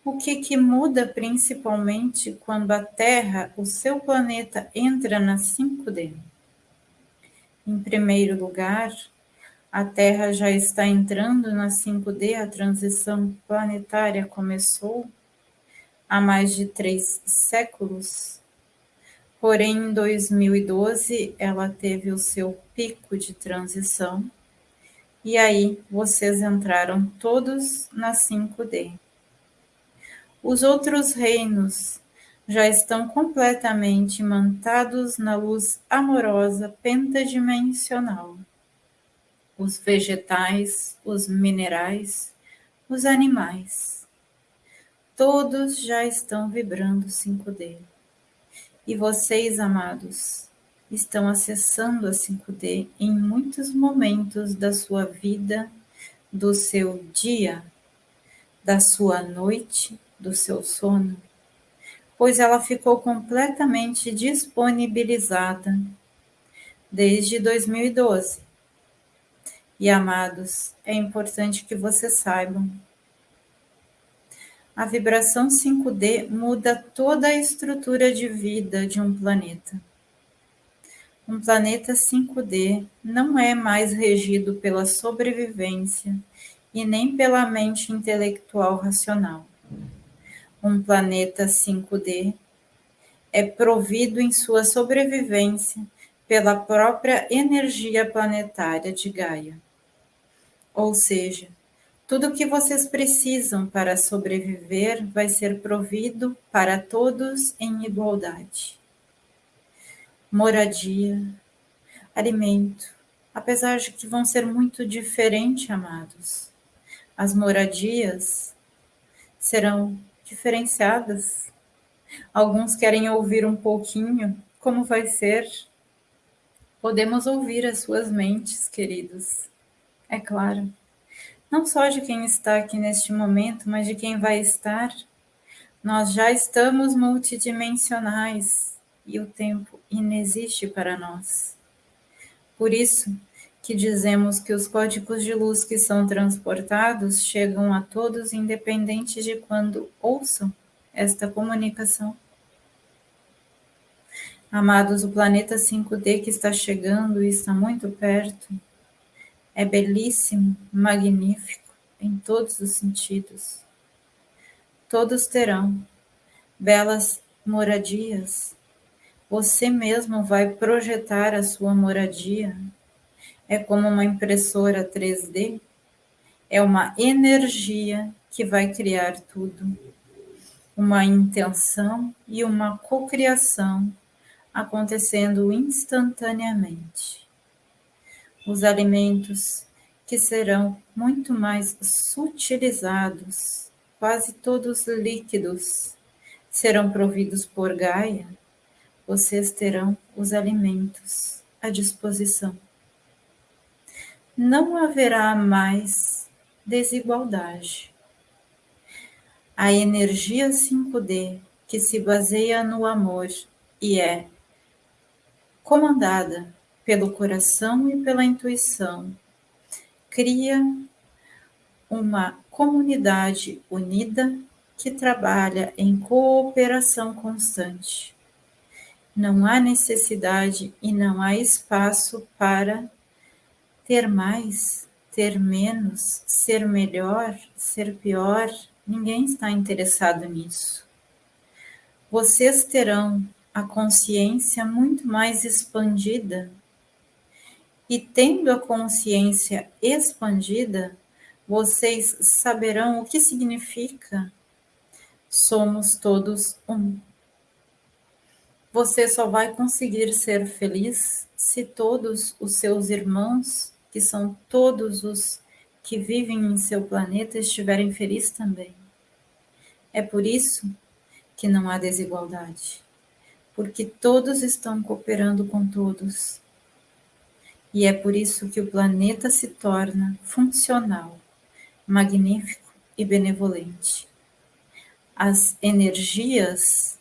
O que, que muda principalmente quando a Terra, o seu planeta, entra na 5D? Em primeiro lugar, a Terra já está entrando na 5D, a transição planetária começou há mais de três séculos. Porém, em 2012, ela teve o seu pico de transição, e aí vocês entraram todos na 5D. Os outros reinos já estão completamente mantados na luz amorosa pentadimensional. Os vegetais, os minerais, os animais, todos já estão vibrando 5D. E vocês, amados, estão acessando a 5D em muitos momentos da sua vida, do seu dia, da sua noite, do seu sono pois ela ficou completamente disponibilizada desde 2012. E amados, é importante que vocês saibam. A vibração 5D muda toda a estrutura de vida de um planeta. Um planeta 5D não é mais regido pela sobrevivência e nem pela mente intelectual racional um planeta 5D, é provido em sua sobrevivência pela própria energia planetária de Gaia. Ou seja, tudo o que vocês precisam para sobreviver vai ser provido para todos em igualdade. Moradia, alimento, apesar de que vão ser muito diferentes, amados. As moradias serão diferenciadas. Alguns querem ouvir um pouquinho como vai ser. Podemos ouvir as suas mentes, queridos. É claro. Não só de quem está aqui neste momento, mas de quem vai estar. Nós já estamos multidimensionais e o tempo inexiste para nós. Por isso, que dizemos que os códigos de luz que são transportados chegam a todos, independente de quando ouçam esta comunicação. Amados, o planeta 5D que está chegando e está muito perto é belíssimo, magnífico em todos os sentidos. Todos terão belas moradias. Você mesmo vai projetar a sua moradia é como uma impressora 3D, é uma energia que vai criar tudo, uma intenção e uma cocriação acontecendo instantaneamente. Os alimentos que serão muito mais sutilizados, quase todos líquidos, serão providos por Gaia, vocês terão os alimentos à disposição. Não haverá mais desigualdade. A energia 5D, que se baseia no amor e é comandada pelo coração e pela intuição, cria uma comunidade unida que trabalha em cooperação constante. Não há necessidade e não há espaço para ter mais, ter menos, ser melhor, ser pior, ninguém está interessado nisso. Vocês terão a consciência muito mais expandida. E tendo a consciência expandida, vocês saberão o que significa somos todos um. Você só vai conseguir ser feliz se todos os seus irmãos que são todos os que vivem em seu planeta, estiverem felizes também. É por isso que não há desigualdade, porque todos estão cooperando com todos. E é por isso que o planeta se torna funcional, magnífico e benevolente. As energias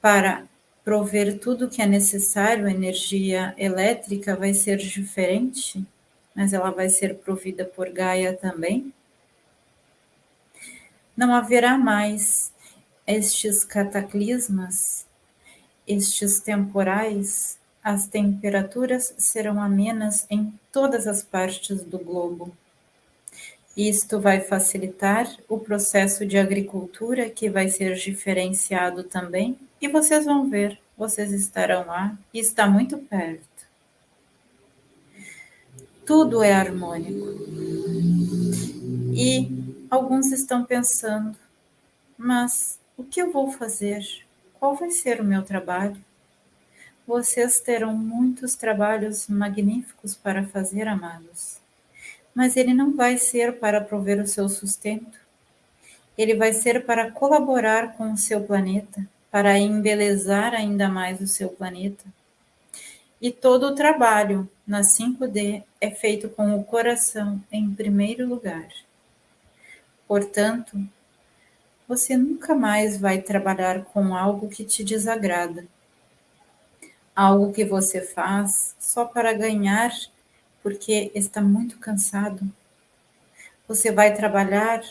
para prover tudo o que é necessário, a energia elétrica vai ser diferente, mas ela vai ser provida por Gaia também. Não haverá mais estes cataclismas, estes temporais, as temperaturas serão amenas em todas as partes do globo. Isto vai facilitar o processo de agricultura, que vai ser diferenciado também, e vocês vão ver, vocês estarão lá e está muito perto. Tudo é harmônico. E alguns estão pensando, mas o que eu vou fazer? Qual vai ser o meu trabalho? Vocês terão muitos trabalhos magníficos para fazer, amados. Mas ele não vai ser para prover o seu sustento. Ele vai ser para colaborar com o seu planeta, para embelezar ainda mais o seu planeta. E todo o trabalho na 5D é feito com o coração em primeiro lugar. Portanto, você nunca mais vai trabalhar com algo que te desagrada algo que você faz só para ganhar porque está muito cansado. Você vai trabalhar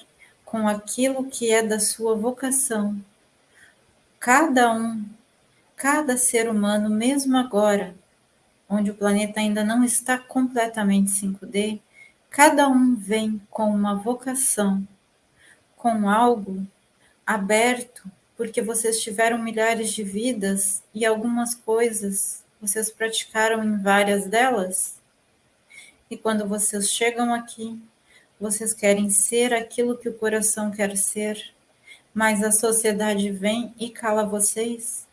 com aquilo que é da sua vocação. Cada um, cada ser humano, mesmo agora, onde o planeta ainda não está completamente 5D, cada um vem com uma vocação, com algo aberto porque vocês tiveram milhares de vidas e algumas coisas vocês praticaram em várias delas? E quando vocês chegam aqui, vocês querem ser aquilo que o coração quer ser, mas a sociedade vem e cala vocês,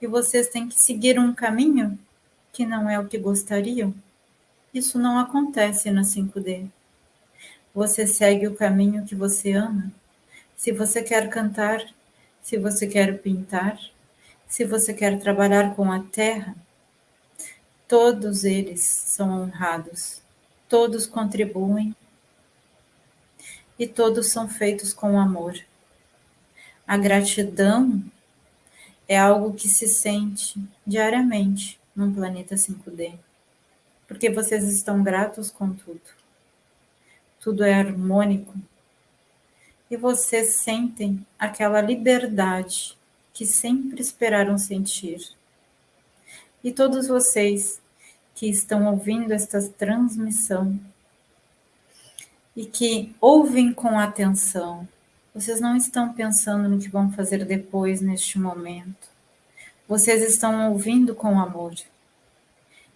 e vocês têm que seguir um caminho que não é o que gostariam? Isso não acontece na 5D. Você segue o caminho que você ama. Se você quer cantar, se você quer pintar, se você quer trabalhar com a terra, todos eles são honrados, todos contribuem e todos são feitos com amor. A gratidão é algo que se sente diariamente no planeta 5D, porque vocês estão gratos com tudo. Tudo é harmônico, e vocês sentem aquela liberdade que sempre esperaram sentir. E todos vocês que estão ouvindo esta transmissão e que ouvem com atenção, vocês não estão pensando no que vão fazer depois neste momento. Vocês estão ouvindo com amor.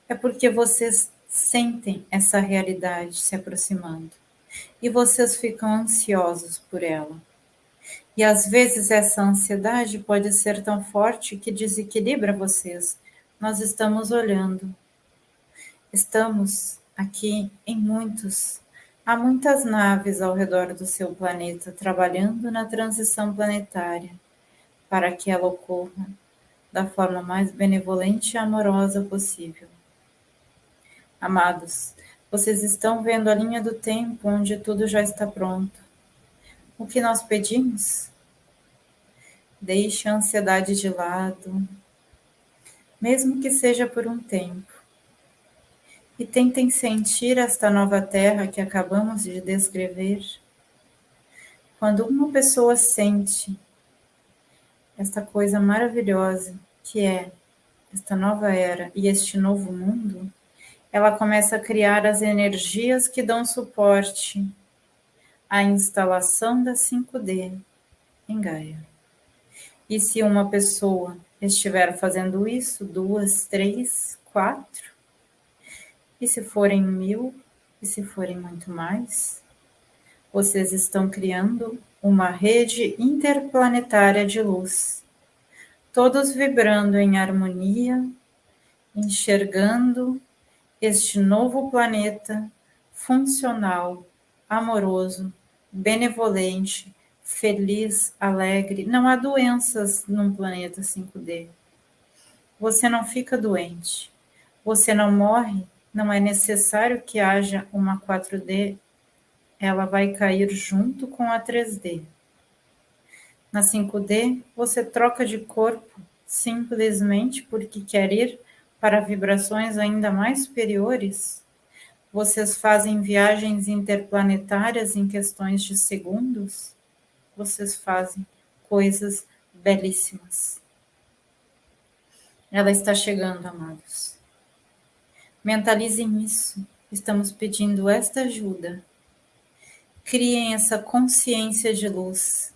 É porque vocês sentem essa realidade se aproximando e vocês ficam ansiosos por ela. E às vezes essa ansiedade pode ser tão forte que desequilibra vocês. Nós estamos olhando. Estamos aqui em muitos. Há muitas naves ao redor do seu planeta trabalhando na transição planetária para que ela ocorra da forma mais benevolente e amorosa possível. Amados, vocês estão vendo a linha do tempo onde tudo já está pronto. O que nós pedimos? Deixe a ansiedade de lado, mesmo que seja por um tempo. E tentem sentir esta nova terra que acabamos de descrever. Quando uma pessoa sente esta coisa maravilhosa que é esta nova era e este novo mundo, ela começa a criar as energias que dão suporte à instalação da 5D em Gaia. E se uma pessoa estiver fazendo isso, duas, três, quatro, e se forem mil, e se forem muito mais, vocês estão criando uma rede interplanetária de luz, todos vibrando em harmonia, enxergando este novo planeta funcional, amoroso, benevolente, feliz, alegre. Não há doenças num planeta 5D. Você não fica doente. Você não morre. Não é necessário que haja uma 4D. Ela vai cair junto com a 3D. Na 5D, você troca de corpo simplesmente porque quer ir para vibrações ainda mais superiores? Vocês fazem viagens interplanetárias em questões de segundos? vocês fazem coisas belíssimas. Ela está chegando, amados. Mentalizem isso. Estamos pedindo esta ajuda. Criem essa consciência de luz.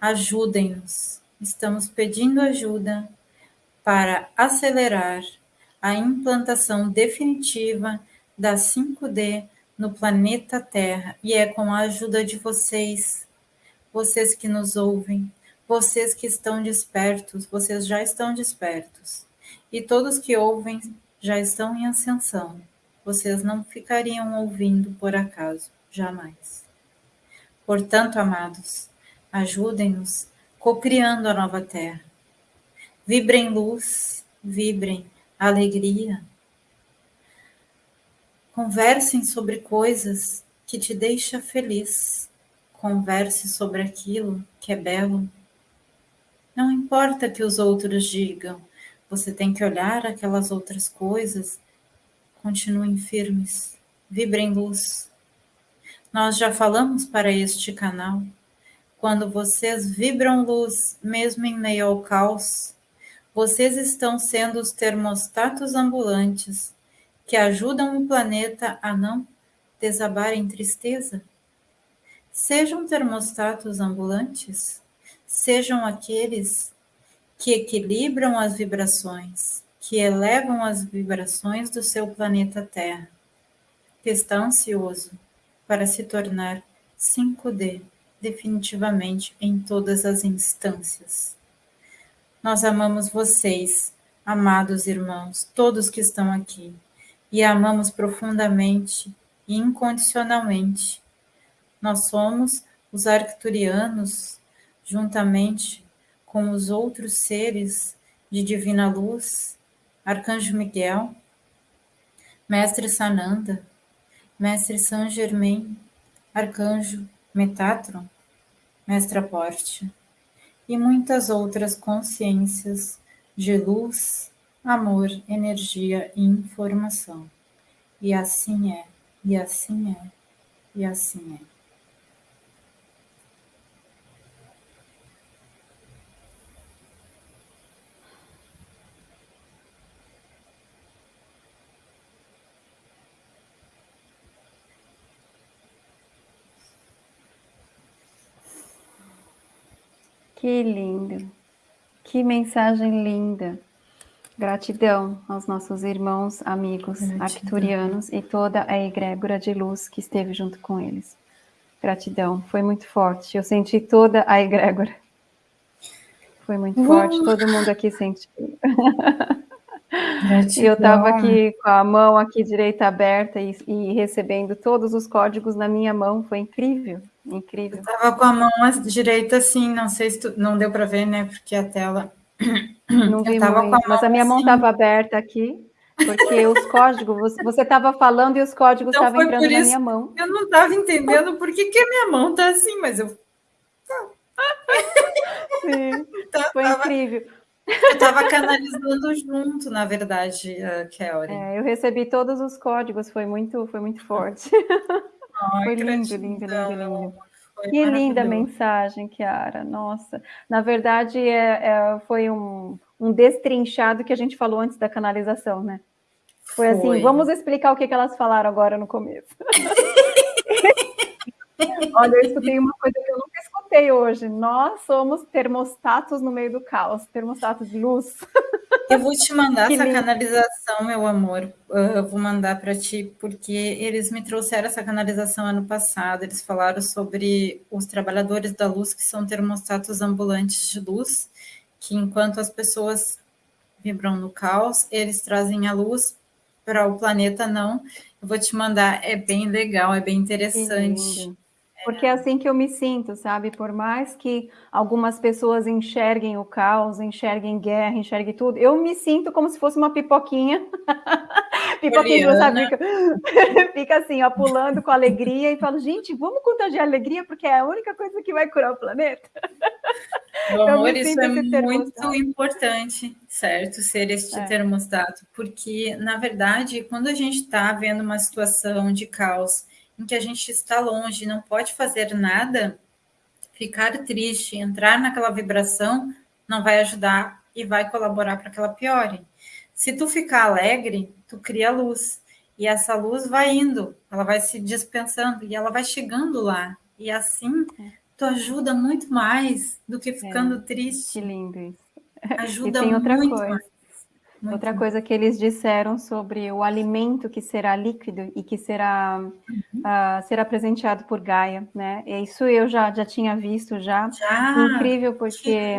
Ajudem-nos. Estamos pedindo ajuda para acelerar a implantação definitiva da 5D no planeta Terra. E é com a ajuda de vocês, vocês que nos ouvem, vocês que estão despertos, vocês já estão despertos. E todos que ouvem já estão em ascensão. Vocês não ficariam ouvindo por acaso, jamais. Portanto, amados, ajudem-nos cocriando a nova terra. Vibrem luz, vibrem alegria. Conversem sobre coisas que te deixam feliz. Converse sobre aquilo que é belo. Não importa que os outros digam, você tem que olhar aquelas outras coisas. Continuem firmes, vibrem luz. Nós já falamos para este canal. Quando vocês vibram luz, mesmo em meio ao caos, vocês estão sendo os termostatos ambulantes que ajudam o planeta a não desabar em tristeza. Sejam termostatos ambulantes sejam aqueles que equilibram as vibrações, que elevam as vibrações do seu planeta Terra, que está ansioso para se tornar 5D definitivamente em todas as instâncias. Nós amamos vocês, amados irmãos, todos que estão aqui, e amamos profundamente e incondicionalmente. Nós somos os arcturianos juntamente com os outros seres de divina luz, Arcanjo Miguel, Mestre Sananda, Mestre Saint Germain, Arcanjo Metatron, Mestre Aporte, e muitas outras consciências de luz, amor, energia e informação. E assim é, e assim é, e assim é. Que lindo, que mensagem linda. Gratidão aos nossos irmãos, amigos Gratidão. arcturianos e toda a egrégora de luz que esteve junto com eles. Gratidão, foi muito forte. Eu senti toda a egrégora. Foi muito forte, todo mundo aqui sentiu. Eu estava aqui com a mão aqui direita aberta e, e, recebendo todos os códigos na minha mão, foi incrível. Incrível. Estava com a mão direita assim, não sei se tu, não deu para ver, né? Porque a tela. Não vi muito, a mas a minha mão estava assim. aberta aqui, porque os códigos, você estava falando e os códigos então, estavam entrando na minha mão. Eu não estava entendendo por que, que a minha mão está assim, mas eu. Sim, então, foi tava... incrível. Eu estava canalizando junto, na verdade, Kelly. É, eu recebi todos os códigos, foi muito, foi muito forte. *laughs* Ai, Foi lindo, lindo, lindo, lindo. Foi que linda mensagem, Kiara. Nossa, na verdade é, é, foi um, um destrinchado que a gente falou antes da canalização, né? Foi, assim, foi. assim, vamos explicar o que, que elas falaram agora no começo. *laughs* Olha, eu escutei uma coisa que eu nunca escutei hoje. Nós somos termostatos no meio do caos, termostatos de luz. *laughs* Eu vou te mandar essa lindo. canalização, meu amor. Eu vou mandar para ti, porque eles me trouxeram essa canalização ano passado. Eles falaram sobre os trabalhadores da luz, que são termostatos ambulantes de luz, que enquanto as pessoas vibram no caos, eles trazem a luz para o planeta não. Eu vou te mandar, é bem legal, é bem interessante. Porque é assim que eu me sinto, sabe? Por mais que algumas pessoas enxerguem o caos, enxerguem guerra, enxerguem tudo, eu me sinto como se fosse uma pipoquinha. *laughs* pipoquinha, sabe? Fica, *laughs* fica assim, ó, pulando com alegria e falo, gente, vamos contagiar alegria, porque é a única coisa que vai curar o planeta. Meu amor, isso é muito importante, certo? Ser este é. termostato, porque, na verdade, quando a gente está vendo uma situação de caos em que a gente está longe, não pode fazer nada, ficar triste, entrar naquela vibração, não vai ajudar e vai colaborar para que ela piore. Se tu ficar alegre, tu cria luz. E essa luz vai indo, ela vai se dispensando e ela vai chegando lá. E assim tu ajuda muito mais do que ficando é, triste. Que lindo isso. Ajuda e tem outra muito coisa. Mais. Muito Outra coisa que eles disseram sobre o alimento que será líquido e que será, uhum. uh, será presenteado por Gaia, né? E isso eu já, já tinha visto já. já? Incrível, porque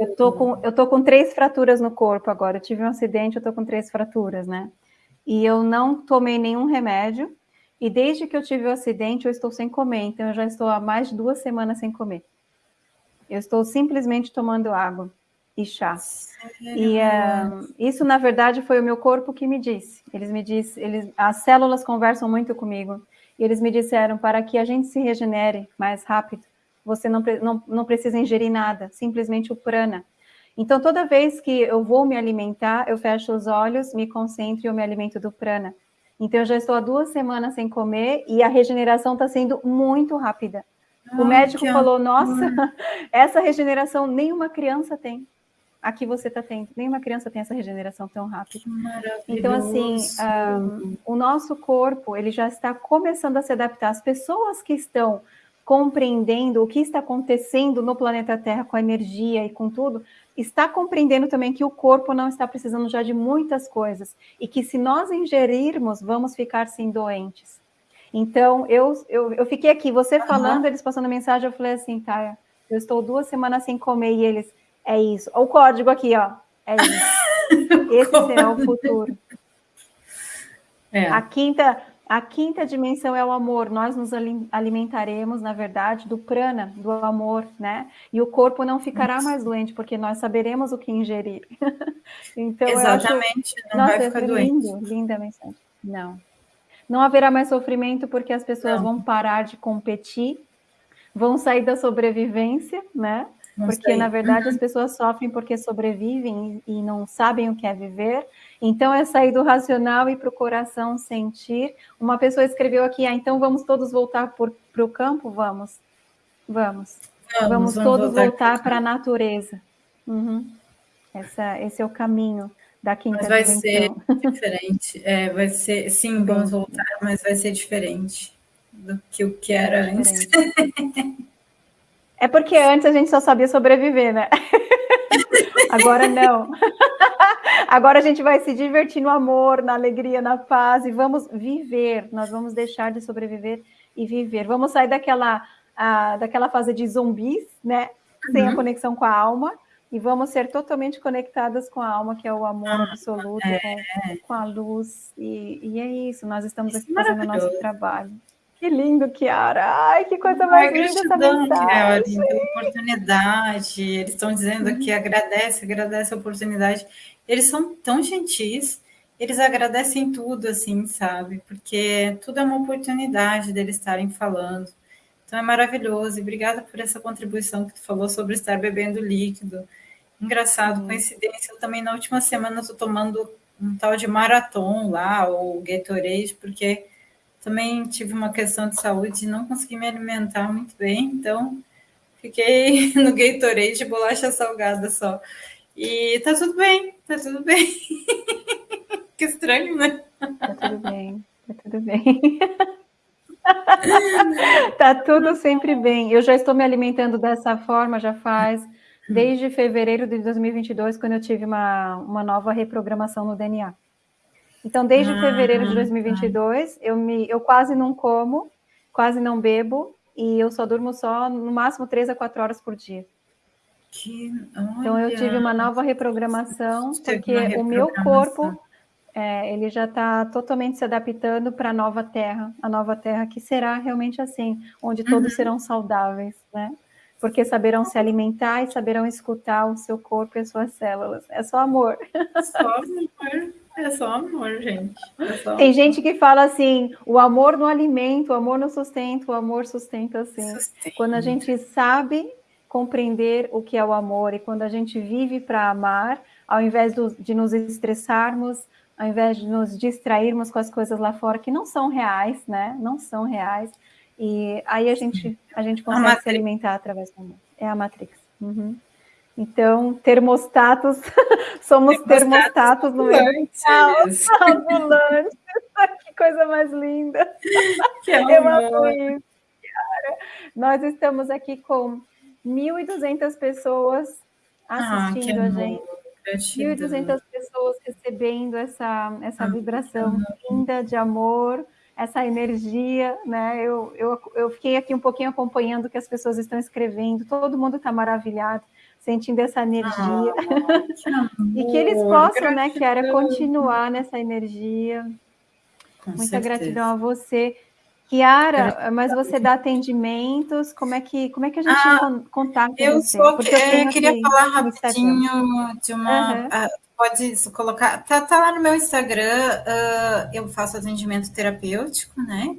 eu tô, com, eu tô com três fraturas no corpo agora. Eu tive um acidente, eu tô com três fraturas, né? E eu não tomei nenhum remédio. E desde que eu tive o acidente, eu estou sem comer. Então, eu já estou há mais de duas semanas sem comer. Eu estou simplesmente tomando água e chá. E uh, isso, na verdade, foi o meu corpo que me disse. Eles me disse, eles, as células conversam muito comigo. E eles me disseram, para que a gente se regenere mais rápido, você não, não, não precisa ingerir nada, simplesmente o prana. Então, toda vez que eu vou me alimentar, eu fecho os olhos, me concentro e eu me alimento do prana. Então, eu já estou há duas semanas sem comer e a regeneração está sendo muito rápida. o médico falou: Nossa, *laughs* essa regeneração nenhuma criança tem aqui você está tendo. Nenhuma criança tem essa regeneração tão rápida. Então, assim, um, o nosso corpo, ele já está começando a se adaptar. As pessoas que estão compreendendo o que está acontecendo no planeta Terra com a energia e com tudo, está compreendendo também que o corpo não está precisando já de muitas coisas e que se nós ingerirmos, vamos ficar sim doentes. Então, eu, eu, eu fiquei aqui, você falando, uhum. eles passando mensagem, eu falei assim, tá, eu estou duas semanas sem comer e eles, é isso. O código aqui, ó. É isso. *laughs* Esse será o futuro. É. A quinta, a quinta dimensão é o amor. Nós nos alimentaremos, na verdade, do prana, do amor, né? E o corpo não ficará mais doente, porque nós saberemos o que ingerir. *laughs* então, Exatamente, acho, não nossa, vai ficar é doente. Lindo, linda mensagem. Não. Não haverá mais sofrimento porque as pessoas não. vão parar de competir, vão sair da sobrevivência, né? Porque na verdade as uhum. pessoas sofrem porque sobrevivem e não sabem o que é viver. Então é sair do racional e para o coração sentir. Uma pessoa escreveu aqui, ah, então vamos todos voltar para o campo? Vamos, vamos. Vamos, vamos todos voltar para a natureza. Uhum. Essa, esse é o caminho da quinta Mas vai dimensão. ser diferente. *laughs* É, vai ser, sim, vamos voltar, mas vai ser diferente do que o que era é antes. *laughs* É porque antes a gente só sabia sobreviver, né? *laughs* Agora não. *laughs* Agora a gente vai se divertir no amor, na alegria, na paz e vamos viver. Nós vamos deixar de sobreviver e viver. Vamos sair daquela, daquela fase de zumbis, né? Sem uhum. a conexão com a alma e vamos ser totalmente conectadas com a alma, que é o amor ah, absoluto, é. com, a luz. E, e, é isso. Nós estamos aqui fazendo o nosso trabalho. Que lindo, Kiara. Ai, que coisa mais Ai, linda essa mensagem. Kiara, oportunidade. Eles estão dizendo uhum. que agradece, agradece a oportunidade. Eles são tão gentis, eles agradecem tudo, assim, sabe? Porque tudo é uma oportunidade deles estarem falando. Então é maravilhoso. E obrigada por essa contribuição que tu falou sobre estar bebendo líquido. Engraçado, uhum. coincidência. Eu também na última semana estou tomando um tal de maratom lá, ou Gatorade, porque também tive uma questão de saúde e não consegui me alimentar muito bem, então fiquei *laughs* no Gatorade de bolacha salgada só. E tá tudo bem, tá tudo bem. *laughs* que estranho, né? Tá tudo bem, tá tudo bem. *laughs* tá tudo sempre bem. Eu já estou me alimentando dessa forma já faz desde fevereiro de 2022, quando eu tive uma, uma nova reprogramação no DNA. Então, desde ah, fevereiro de 2022, eu, me, eu quase não como, quase não bebo, e eu só durmo só, no máximo, três a quatro horas por dia. Que, então, eu tive uma nova reprogramação, porque reprogramação. o meu corpo, é, ele já está totalmente se adaptando para a nova terra, a nova terra que será realmente assim, onde todos uhum. serão saudáveis, né? Porque saberão se alimentar e saberão escutar o seu corpo e as suas células. É só amor. Só amor. É só amor, gente. É só Tem gente que fala assim: o amor no alimento, o amor no sustento, o amor sustenta assim. Sustenta. Quando a gente sabe compreender o que é o amor e quando a gente vive para amar, ao invés do, de nos estressarmos, ao invés de nos distrairmos com as coisas lá fora que não são reais, né? Não são reais. E aí a gente, a gente consegue a se alimentar através do amor. É a Matrix. Uhum. Então, termostatos, *laughs* somos termostatos, termostatos no meio ambulantes. *laughs* *laughs* que coisa mais linda. Que Eu amo isso. Cara. Nós estamos aqui com 1.200 pessoas ah, assistindo ah, a gente. 1.200 pessoas recebendo essa, essa ah, vibração linda de amor, essa energia, né? Eu, eu, eu fiquei aqui um pouquinho acompanhando o que as pessoas estão escrevendo, todo mundo está maravilhado, sentindo essa energia. Ah, que *laughs* e que eles possam, né, Kiara, continuar nessa energia. Com Muita certeza. gratidão a você. Kiara, mas você dá atendimentos, como é que, como é que a gente ah, contato eu você? Sou, Porque eu, eu queria falar rapidinho de uma... Uhum. Uh, pode colocar... Tá, tá, lá no meu Instagram, uh, eu faço atendimento terapêutico, né?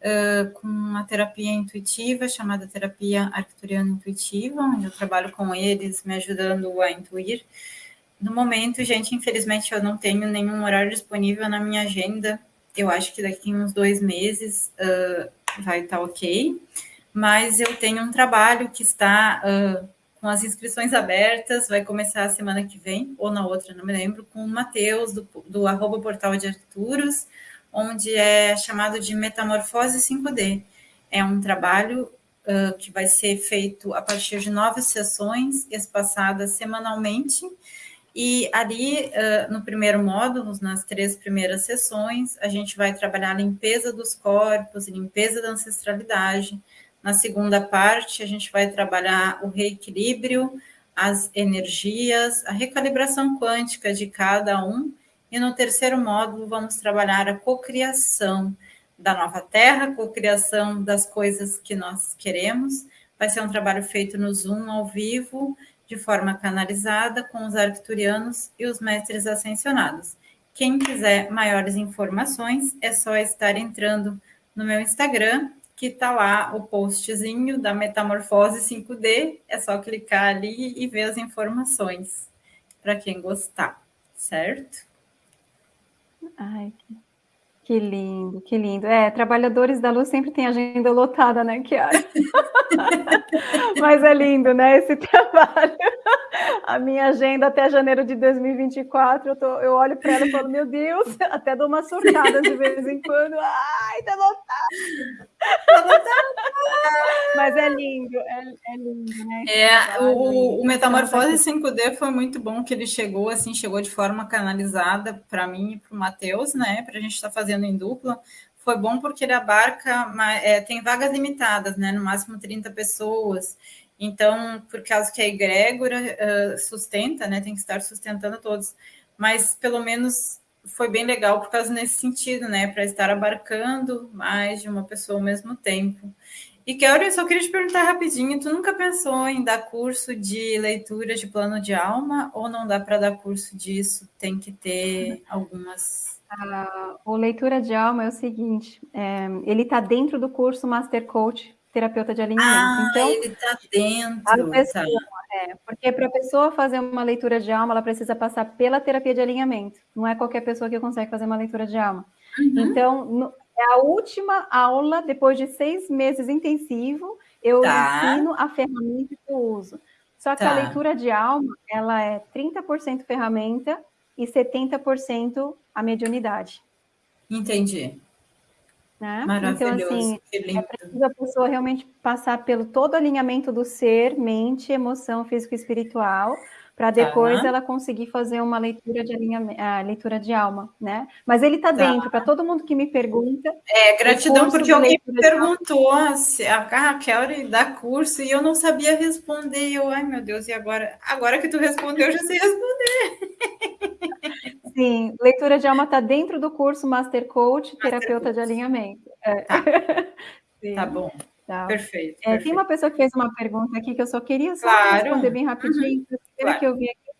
Uh, com uma terapia intuitiva chamada terapia arcturiana intuitiva, onde eu trabalho com eles, me ajudando a intuir. No momento, gente, infelizmente eu não tenho nenhum horário disponível na minha agenda eu acho que daqui uns dois meses uh, vai estar tá ok. Mas eu tenho um trabalho que está uh, com as inscrições abertas, vai começar a semana que vem, ou na outra, não me lembro, com o Matheus, do, do arroba portal de Arturos, onde é chamado de Metamorfose 5D. É um trabalho uh, que vai ser feito a partir de nove sessões, espaçadas semanalmente, e ali, uh, no primeiro módulo, nas três primeiras sessões, a gente vai trabalhar a limpeza dos corpos, limpeza da ancestralidade. Na segunda parte, a gente vai trabalhar o reequilíbrio, as energias, a recalibração quântica de cada um. E no terceiro módulo, vamos trabalhar a cocriação da nova Terra, cocriação das coisas que nós queremos. Vai ser um trabalho feito no Zoom ao vivo, de forma canalizada com os arcturianos e os mestres ascensionados. Quem quiser maiores informações, é só estar entrando no meu Instagram, que está lá o postzinho da Metamorfose 5D. É só clicar ali e ver as informações, para quem gostar, certo? Ai, que que lindo, que lindo. É, Trabalhadores da Luz sempre tem agenda lotada, né, Kiara? *laughs* Mas é lindo, né, esse *laughs* trabalho. A minha agenda até janeiro de 2024, eu, tô, eu olho para ela e falo, meu Deus, *laughs* até dou uma surtada de vez em quando. Ai, tá lotado. Tá. Mas é lindo, é, é lindo, né? É, o, o Metamorfose 5D foi muito bom que ele chegou, assim, chegou de forma canalizada para mim e para o Matheus, né, para a gente estar tá fazendo em dupla, foi bom porque ele abarca, é, tem vagas limitadas, né? No máximo 30 pessoas. Então, por causa que a egrégora uh, sustenta, né? Tem que estar sustentando todos. Mas pelo menos foi bem legal por causa nesse sentido, né? Para estar abarcando mais de uma pessoa ao mesmo tempo. E Kelly, eu só queria te perguntar rapidinho, tu nunca pensou em dar curso de leitura de plano de alma ou não dá para dar curso disso? Tem que ter algumas o Leitura de Alma é o seguinte, é, ele está dentro do curso Master Coach Terapeuta de Alinhamento. Ah, então, ele está dentro. Pessoa, tá. é, porque para a pessoa fazer uma leitura de alma, ela precisa passar pela terapia de alinhamento. Não é qualquer pessoa que consegue fazer uma leitura de alma. Uhum. Então, no, é a última aula, depois de seis meses intensivo, eu tá. ensino a ferramenta que eu uso. Só que tá. a leitura de alma, ela é 30% ferramenta e 70% a mediunidade. Entendi. Né? Maravilhoso. Então, assim, é preciso a pessoa realmente passar pelo todo o alinhamento do ser, mente, emoção, físico e espiritual, para depois ela conseguir fazer uma leitura de alinhamento, leitura de alma, né? Mas ele está dentro, para todo mundo que me pergunta. É, gratidão, porque alguém me perguntou se a Raquel dá curso e eu não sabia responder. Eu, ai meu Deus, e agora? Agora que tu respondeu, eu já sei responder. *laughs* Sim, leitura de alma está dentro do curso Master Coach, Master terapeuta Coach. de alinhamento. É. Tá. *laughs* tá bom. Tá. Perfeito, é, perfeito, Tem uma pessoa que fez uma pergunta aqui que eu só queria só claro. responder bem rapidinho. Uhum. Claro. que eu vi aqui.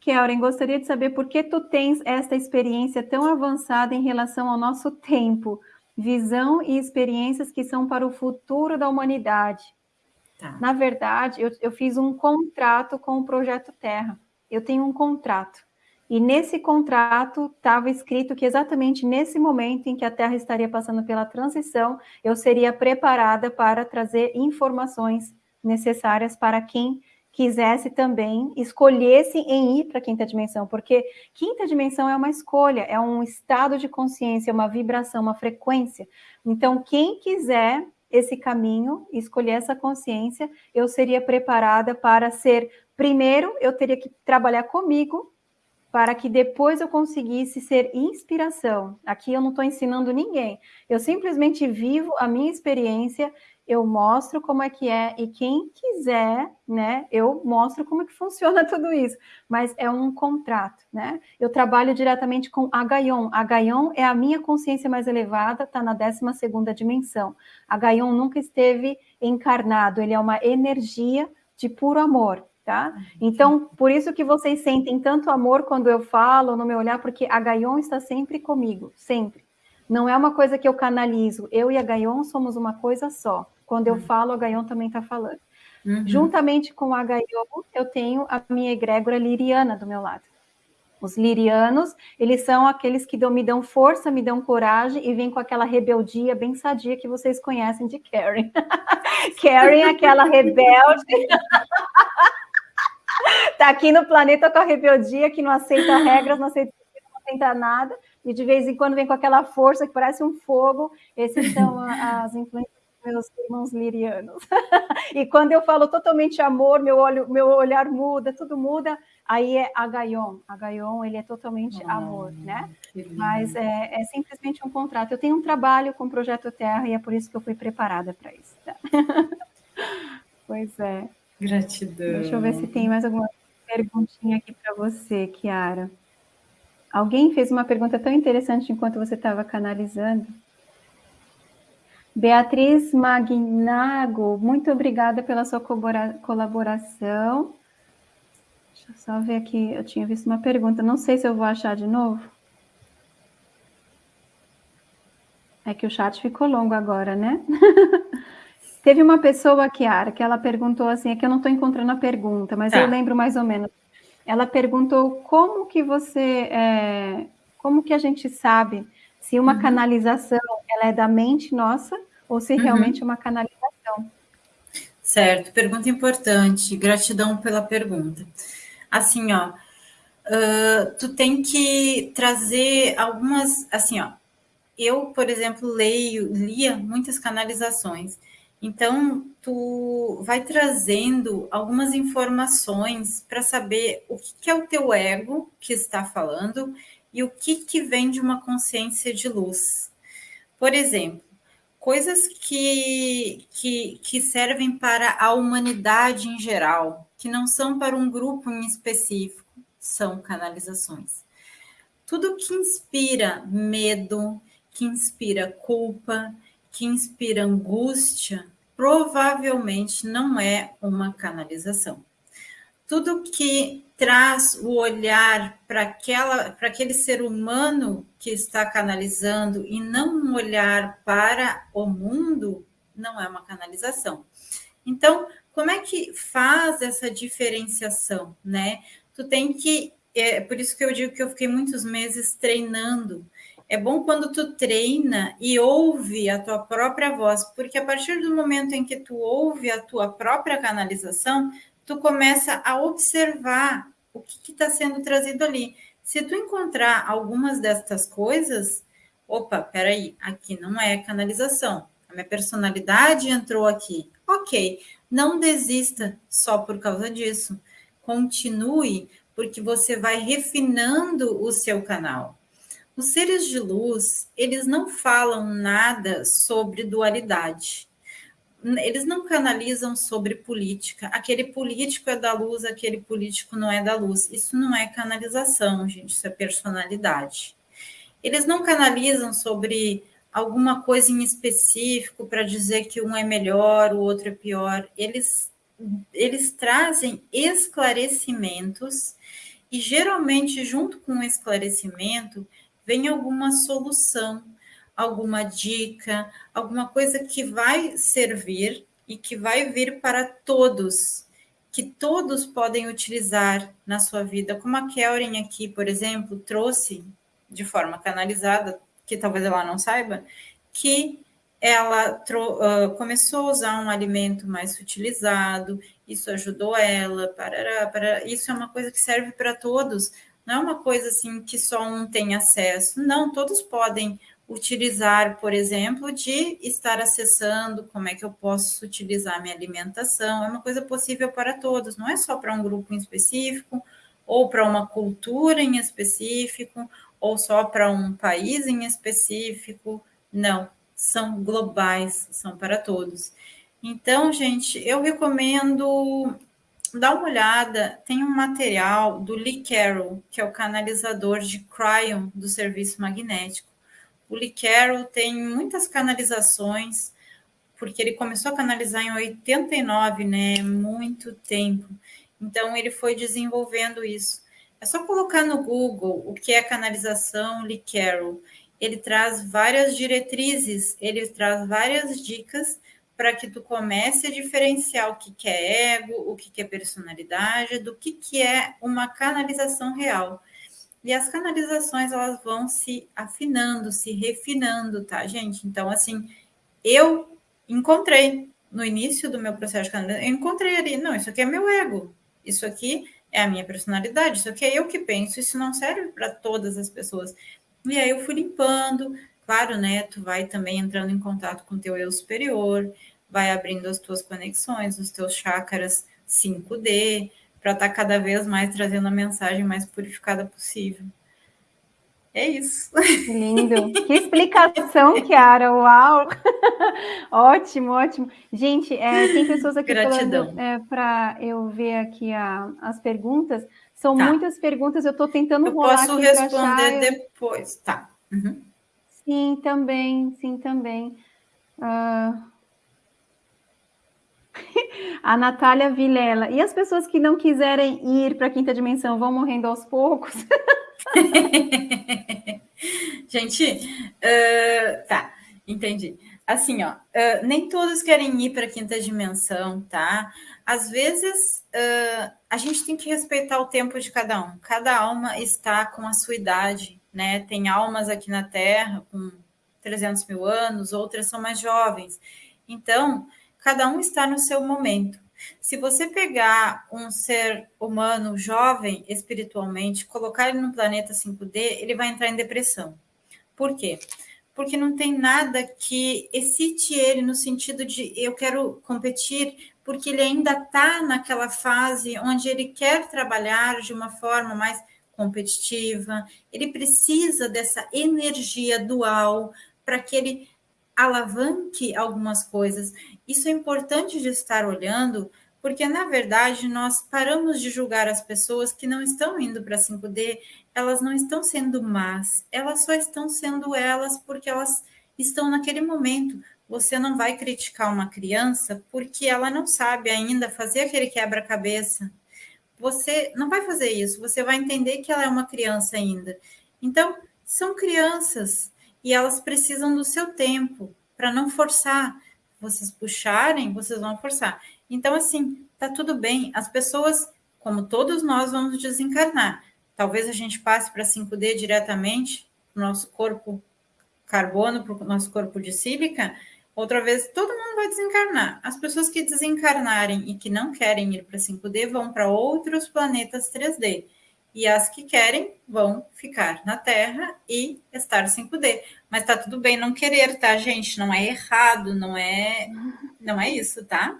Kellen, gostaria de saber por que tu tens esta experiência tão avançada em relação ao nosso tempo, visão e experiências que são para o futuro da humanidade. Tá. Na verdade, eu, eu fiz um contrato com o Projeto Terra. Eu tenho um contrato. E nesse contrato estava escrito que exatamente nesse momento em que a Terra estaria passando pela transição, eu seria preparada para trazer informações necessárias para quem quisesse também, escolhesse em ir para a quinta dimensão, porque quinta dimensão é uma escolha, é um estado de consciência, uma vibração, uma frequência. Então, quem quiser esse caminho, escolher essa consciência, eu seria preparada para ser, primeiro, eu teria que trabalhar comigo, para que depois eu conseguisse ser inspiração. Aqui eu não estou ensinando ninguém, eu simplesmente vivo a minha experiência eu mostro como é que é, e quem quiser, né, eu mostro como é que *laughs* funciona tudo isso, mas é um contrato, né? Eu trabalho diretamente com a Gaion. A Gaion é a minha consciência mais elevada, está na 12 segunda dimensão. A Gaion nunca esteve encarnado, ele é uma energia de puro amor, tá? Então, por isso que vocês sentem tanto amor quando eu falo no meu olhar, porque a Gaion está sempre comigo, sempre. Não é uma coisa que eu canalizo. Eu e a Gaion somos uma coisa só. Quando eu uhum. falo, a Gaion também está falando. Uhum. Juntamente com a Gaion, eu tenho a minha egrégora liriana do meu lado. Os lirianos, eles são aqueles que dão, me dão força, me dão coragem e vêm com aquela rebeldia bem sadia que vocês conhecem de Karen. *laughs* Karen, aquela rebelde. *laughs* tá aqui no planeta com a rebeldia que não aceita regras, não aceita, não aceita nada e de vez em quando vem com aquela força que parece um fogo. Esses são as influências dos meus irmãos lirianos. *laughs* e quando eu falo totalmente amor, meu, olho, meu olhar muda, tudo muda, aí é Agaion. Agaion, ele é totalmente oh, amor, né? Mas é, é, simplesmente um contrato. Eu tenho um trabalho com o Projeto Terra e é por isso que eu fui preparada para isso. Tá? *laughs* pois é. Gratidão. Deixa eu ver se tem mais alguma perguntinha aqui para você, Kiara. Alguém fez uma pergunta tão interessante enquanto você estava canalizando. Beatriz Magnago, muito obrigada pela sua colaboração. Deixa eu só ver aqui, eu tinha visto uma pergunta, não sei se eu vou achar de novo. É que o chat ficou longo agora, né? *laughs* Teve uma pessoa, Kiara, que ela perguntou assim, é que eu não estou encontrando a pergunta, mas tá. eu lembro mais ou menos. Ela perguntou como que você, é, como que a gente sabe se uma uhum. canalização ela é da mente nossa ou se uhum. realmente é uma canalização. Certo, pergunta importante. Gratidão pela pergunta. Assim, ó, uh, tu tem que trazer algumas, assim, ó. Eu, por exemplo, leio, lia muitas canalizações. Então, tu vai trazendo algumas informações para saber o que, é o teu ego que está falando e o que, que vem de uma consciência de luz. Por exemplo, coisas que, que, que servem para a humanidade em geral, que não são para um grupo em específico, são canalizações. Tudo que inspira medo, que inspira culpa, que inspira angústia, provavelmente não é uma canalização. Tudo que traz o olhar para aquele ser humano que está canalizando e não um olhar para o mundo não é uma canalização. Então, como é que faz essa diferenciação, né? Tu tem que é por isso que eu digo que eu fiquei muitos meses treinando é bom quando tu treina e ouve a tua própria voz, porque a partir do momento em que tu ouve a tua própria canalização, tu começa a observar o que está sendo trazido ali. Se tu encontrar algumas destas coisas, opa, peraí, aqui não é canalização. A minha personalidade entrou aqui. Ok, não desista só por causa disso. Continue, porque você vai refinando o seu canal. Os seres de luz, eles não falam nada sobre dualidade. Eles não canalizam sobre política. Aquele político é da luz, aquele político não é da luz. Isso não é canalização, gente, isso é personalidade. Eles não canalizam sobre alguma coisa em específico para dizer que um é melhor, o outro é pior. Eles, eles trazem esclarecimentos e geralmente junto com o esclarecimento vem alguma solução, alguma dica, alguma coisa que vai servir e que vai vir para todos. que todos podem utilizar na sua vida, como a Kelrin aqui, por exemplo, trouxe de forma canalizada, que talvez ela não saiba, que ela uh, começou a usar um alimento mais sutilizado, isso ajudou ela, para, para, isso é uma coisa que serve para todos, não é uma coisa assim que só um tem acesso, não, todos podem utilizar, por exemplo, de estar acessando como é que eu posso utilizar minha alimentação, é uma coisa possível para todos, não é só para um grupo em específico, ou para uma cultura em específico, ou só para um país em específico, não, são globais, são para todos. Então, gente, eu recomendo dar uma olhada. Tem um material do Lee Carroll, que é o canalizador de Cryon do serviço magnético. O Lee Carroll tem muitas canalizações, porque ele começou a canalizar em 89, né? Muito tempo. Então, ele foi desenvolvendo isso. É só colocar no Google o que é canalização Lee Carroll ele traz várias diretrizes, ele traz várias dicas para que tu comece a diferenciar o que, que é ego, o que, que é personalidade, do que, que é uma canalização real. E as canalizações elas vão se afinando, se refinando, tá, gente? Então, assim, eu encontrei no início do meu processo de canalização, eu encontrei ali, não, isso aqui é meu ego, isso aqui é a minha personalidade, isso aqui é eu que penso, isso não serve para todas as pessoas. E aí eu fui limpando, claro, né? Tu vai também entrando em contato com o teu eu superior, vai abrindo as tuas conexões, os teus chakras 5D, para estar tá cada vez mais trazendo a mensagem mais purificada possível. É isso. Lindo. Que explicação, Kiara. Uau! *laughs* ótimo, ótimo. Gente, é, tem pessoas aqui Gratidão. é, para eu ver aqui a, as perguntas. São tá. muitas perguntas, eu estou tentando eu rolar posso responder depois, tá. Uhum. Sim, também, sim, também. Uh... *laughs* A Natália Vilela. E as pessoas que não quiserem ir para a quinta dimensão vão morrendo aos poucos? *laughs* *laughs* Gente, uh, tá, entendi. Assim, ó, uh, nem todos querem ir para a quinta dimensão, tá? Às vezes, uh, a gente tem que respeitar o tempo de cada um. Cada alma está com a sua idade, né? Tem almas aqui na Terra com 300 mil anos, outras são mais jovens. Então, cada um está no seu momento. Se você pegar um ser humano jovem espiritualmente, colocar ele no planeta 5D, ele vai entrar em depressão. Por quê? Porque não tem nada que excite ele no sentido de eu quero competir, porque ele ainda está naquela fase onde ele quer trabalhar de uma forma mais competitiva, ele precisa dessa energia dual para que ele alavanque algumas coisas. Isso é importante de estar olhando, porque na verdade nós paramos de julgar as pessoas que não estão indo para 5D, elas não estão sendo más, elas só estão sendo elas porque elas estão naquele momento. Você não vai criticar uma criança porque ela não sabe ainda fazer aquele quebra-cabeça. Você não vai fazer isso, você vai entender que ela é uma criança ainda. Então, são crianças e elas precisam do seu tempo para não forçar. Vocês puxarem, vocês vão forçar. Então, assim, tá tudo bem. As pessoas, como todos nós, vamos desencarnar. Talvez a gente passe para 5D diretamente, para o nosso corpo carbono, para o nosso corpo de sílica, Outra vez, todo mundo vai desencarnar. As pessoas que desencarnarem e que não querem ir para 5D vão para outros planetas 3D. E as que querem vão ficar na Terra e estar 5D. Mas tá tudo bem não querer, tá, gente? Não é errado, não é, não é isso, tá?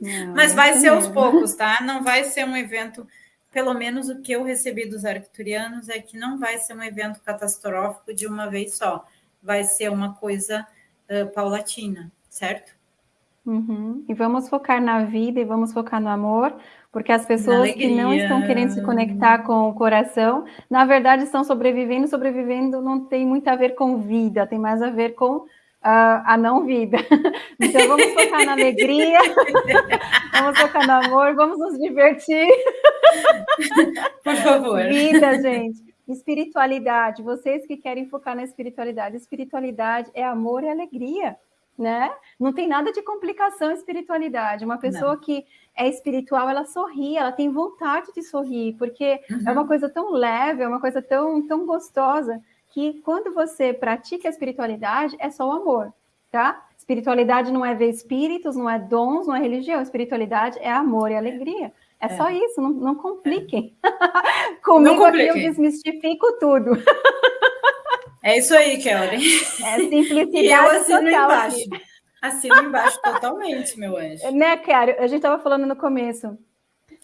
Não, Mas vai ser aos poucos, tá? Não vai ser um evento, pelo menos o que eu recebi dos arcturianos é que não vai ser um evento catastrófico de uma vez só. Vai ser uma coisa uh, paulatina, certo? Uhum. E vamos focar na vida e vamos focar no amor, porque as pessoas que não estão querendo se conectar com o coração, na verdade estão sobrevivendo, sobrevivendo não tem muito a ver com vida, tem mais a ver com uh, a não vida. *laughs* Então vamos focar na alegria, *laughs* vamos focar no amor, vamos nos divertir. *laughs* Por favor. Vida, gente. Espiritualidade, vocês que querem focar na espiritualidade, espiritualidade é amor e alegria. Né? Não tem nada de complicação espiritualidade. Uma pessoa Não. que é espiritual, ela sorri, ela tem vontade de sorrir, porque uhum. é uma coisa tão leve, é uma coisa tão, tão gostosa, que quando você pratica a espiritualidade, é só o amor, tá? Espiritualidade não é ver espíritos, não é dons, não é religião. Espiritualidade é amor e alegria. É, é. só isso, não, não compliquem. *laughs* Comigo não aqui eu desmistifico tudo. *laughs* É isso aí, Kelly. É *laughs* simplicidade e eu assino total. Embaixo. Assino embaixo totalmente, meu anjo. Né, Kelly? A gente estava falando no começo.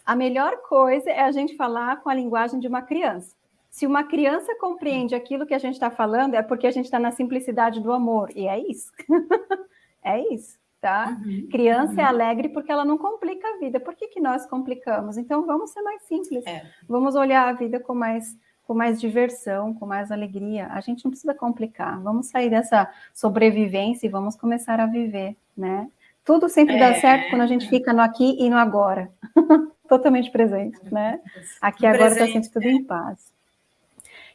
A melhor coisa é a gente falar com a linguagem de uma criança. Se uma criança compreende aquilo que a gente está falando, é porque a gente está na simplicidade do amor. E é isso. *laughs* é isso tá? Uhum, Criança é uhum. é alegre porque ela não complica a vida. Por que, que nós complicamos? Então vamos ser mais simples. É. Vamos olhar a vida com mais com mais diversão, com mais alegria. A gente não precisa complicar. Vamos sair dessa sobrevivência e vamos começar a viver, né? Tudo sempre é. dá certo quando a gente fica no aqui e no agora. *laughs* Totalmente presente, né? Aqui agora está sempre tudo em paz.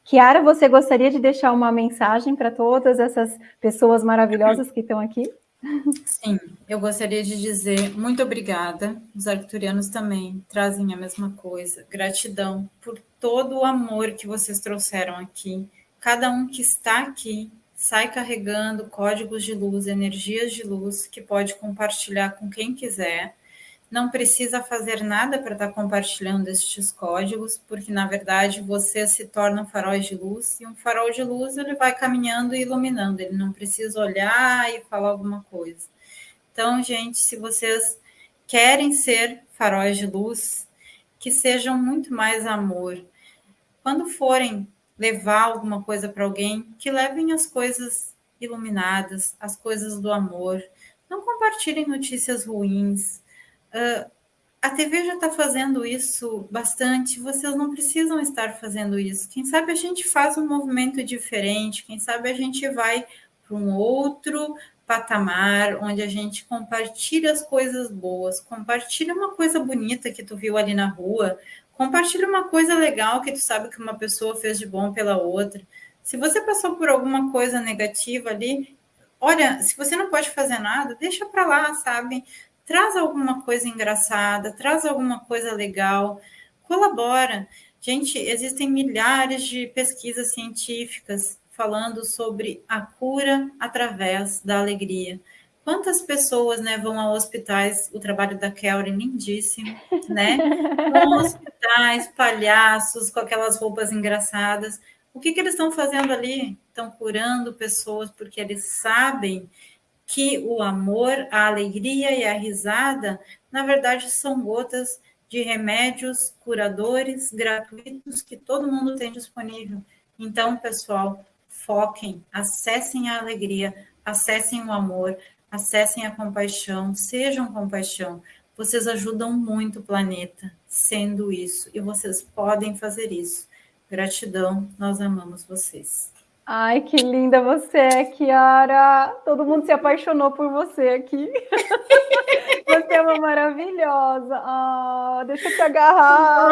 Kiara, você gostaria de deixar uma mensagem para todas essas pessoas maravilhosas que estão aqui? Sim, eu gostaria de dizer muito obrigada. Os arcturianos também trazem a mesma coisa. Gratidão por todo o amor que vocês trouxeram aqui. Cada um que está aqui sai carregando códigos de luz, energias de luz que pode compartilhar com quem quiser não precisa fazer nada para estar tá compartilhando estes códigos, porque na verdade você se torna um farol de luz e um farol de luz ele vai caminhando e iluminando, ele não precisa olhar e falar alguma coisa. Então, gente, se vocês querem ser faróis de luz, que sejam muito mais amor. Quando forem levar alguma coisa para alguém, que levem as coisas iluminadas, as coisas do amor. Não compartilhem notícias ruins Uh, a TV já está fazendo isso bastante, vocês não precisam estar fazendo isso. Quem sabe a gente faz um movimento diferente, quem sabe a gente vai para um outro patamar onde a gente compartilha as coisas boas, compartilha uma coisa bonita que tu viu ali na rua, compartilha uma coisa legal que tu sabe que uma pessoa fez de bom pela outra. Se você passou por alguma coisa negativa ali, olha, se você não pode fazer nada, deixa para lá, sabe? traz alguma coisa engraçada, traz alguma coisa legal, colabora. Gente, existem milhares de pesquisas científicas falando sobre a cura através da alegria. Quantas pessoas né, vão a hospitais, o trabalho da Kelly, lindíssimo, né? *laughs* Vão a hospitais, palhaços com aquelas roupas engraçadas. O que, que eles estão fazendo ali? Estão curando pessoas porque eles sabem que o amor, a alegria e a risada, na verdade, são gotas de remédios curadores gratuitos que todo mundo tem disponível. Então, pessoal, foquem, acessem a alegria, acessem o amor, acessem a compaixão, sejam compaixão. Vocês ajudam muito o planeta sendo isso e vocês podem fazer isso. Gratidão, nós amamos vocês. Ai, que linda você é, Kiara. Todo mundo se apaixonou por você aqui. *laughs* você é uma maravilhosa. Ah, deixa eu te agarrar.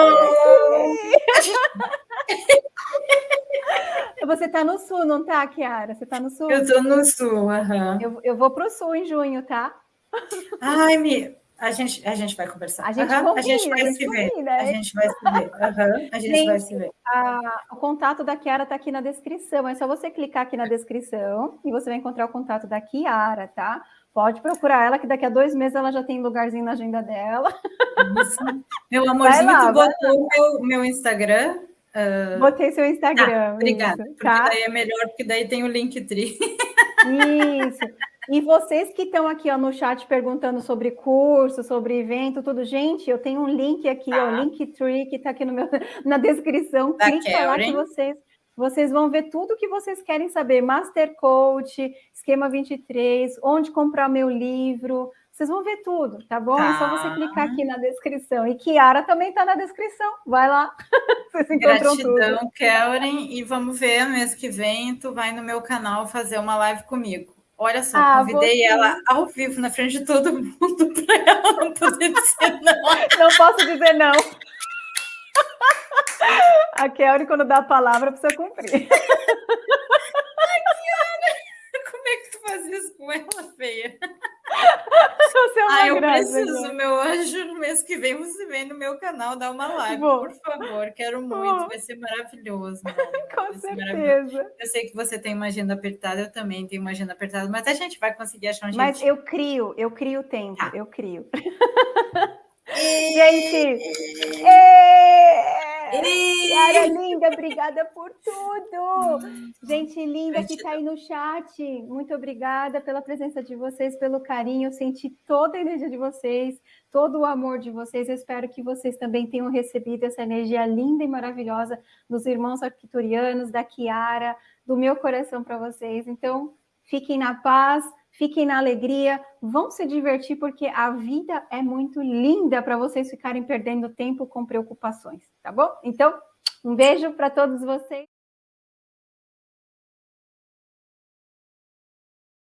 Você tá no sul, não tá, Kiara? Você tá no sul? Eu tô no sul, aham. Uhum. Eu, eu vou pro sul em junho, tá? Ai, me... A gente, a gente vai conversar. A gente, uhum. combina, a gente vai a gente se ver. Combina, a gente vai se ver. Uhum. A gente, gente vai se ver. *laughs* A, o contato da Kiara está aqui na descrição. É só você clicar aqui na descrição e você vai encontrar o contato da Kiara, tá? Pode procurar ela, que daqui a dois meses ela já tem lugarzinho na agenda dela. Isso. *laughs* Meu amorzinho, lá, tu botou o meu, meu Instagram? Uh... Botei seu Instagram. Ah, obrigada. Isso, porque tá? daí é melhor, porque daí tem o Linktree. Isso. E vocês que estão aqui ó, no chat perguntando sobre curso, sobre evento, tudo, gente, eu tenho um link aqui, ah. ó, o Linktree, que está aqui no meu, *laughs* na descrição. Da Clique lá que vocês, vocês vão ver tudo que vocês querem saber. Master Coach, Esquema 23, onde comprar meu livro. Vocês vão ver tudo, tá bom? Tá. É só você tá. clicar aqui na descrição. E Kiara também está na descrição. Vai lá. *laughs* Vocês encontram Gratidão, tudo. E vamos ver, mês que vem, tu vai no meu canal fazer uma live comigo. Olha só, ah, convidei você... ela ao vivo na frente de todo mundo *laughs* para ela não poder dizer não. Não posso dizer não. *laughs* A Kelly, quando dá a palavra, precisa cumprir. É que tu faz isso com ela, feia? Você é uma Ah, eu graça, preciso, gente. meu anjo, no mês que vem você vem no meu canal dar uma live, Vou. por favor. Quero muito, Vou. vai ser maravilhoso. *laughs* Com vai certeza. Eu sei que você tem uma agenda apertada, eu também tenho uma agenda apertada, mas a gente vai conseguir achar um Mas jeito. eu crio, eu crio tempo, Tá. eu crio. *laughs* Gente, ê! Yara linda, obrigada por tudo. Gente linda que está aí no chat, muito obrigada pela presença de vocês, pelo carinho. Eu senti toda a energia de vocês, todo o amor de vocês. Eu espero que vocês também tenham recebido essa energia linda e maravilhosa dos irmãos arquiturianos, da Kiara, do meu coração para vocês. Então, fiquem na paz, fiquem na alegria, vão se divertir, porque a vida é muito linda para vocês ficarem perdendo tempo com preocupações, tá bom? Então, um beijo para todos vocês.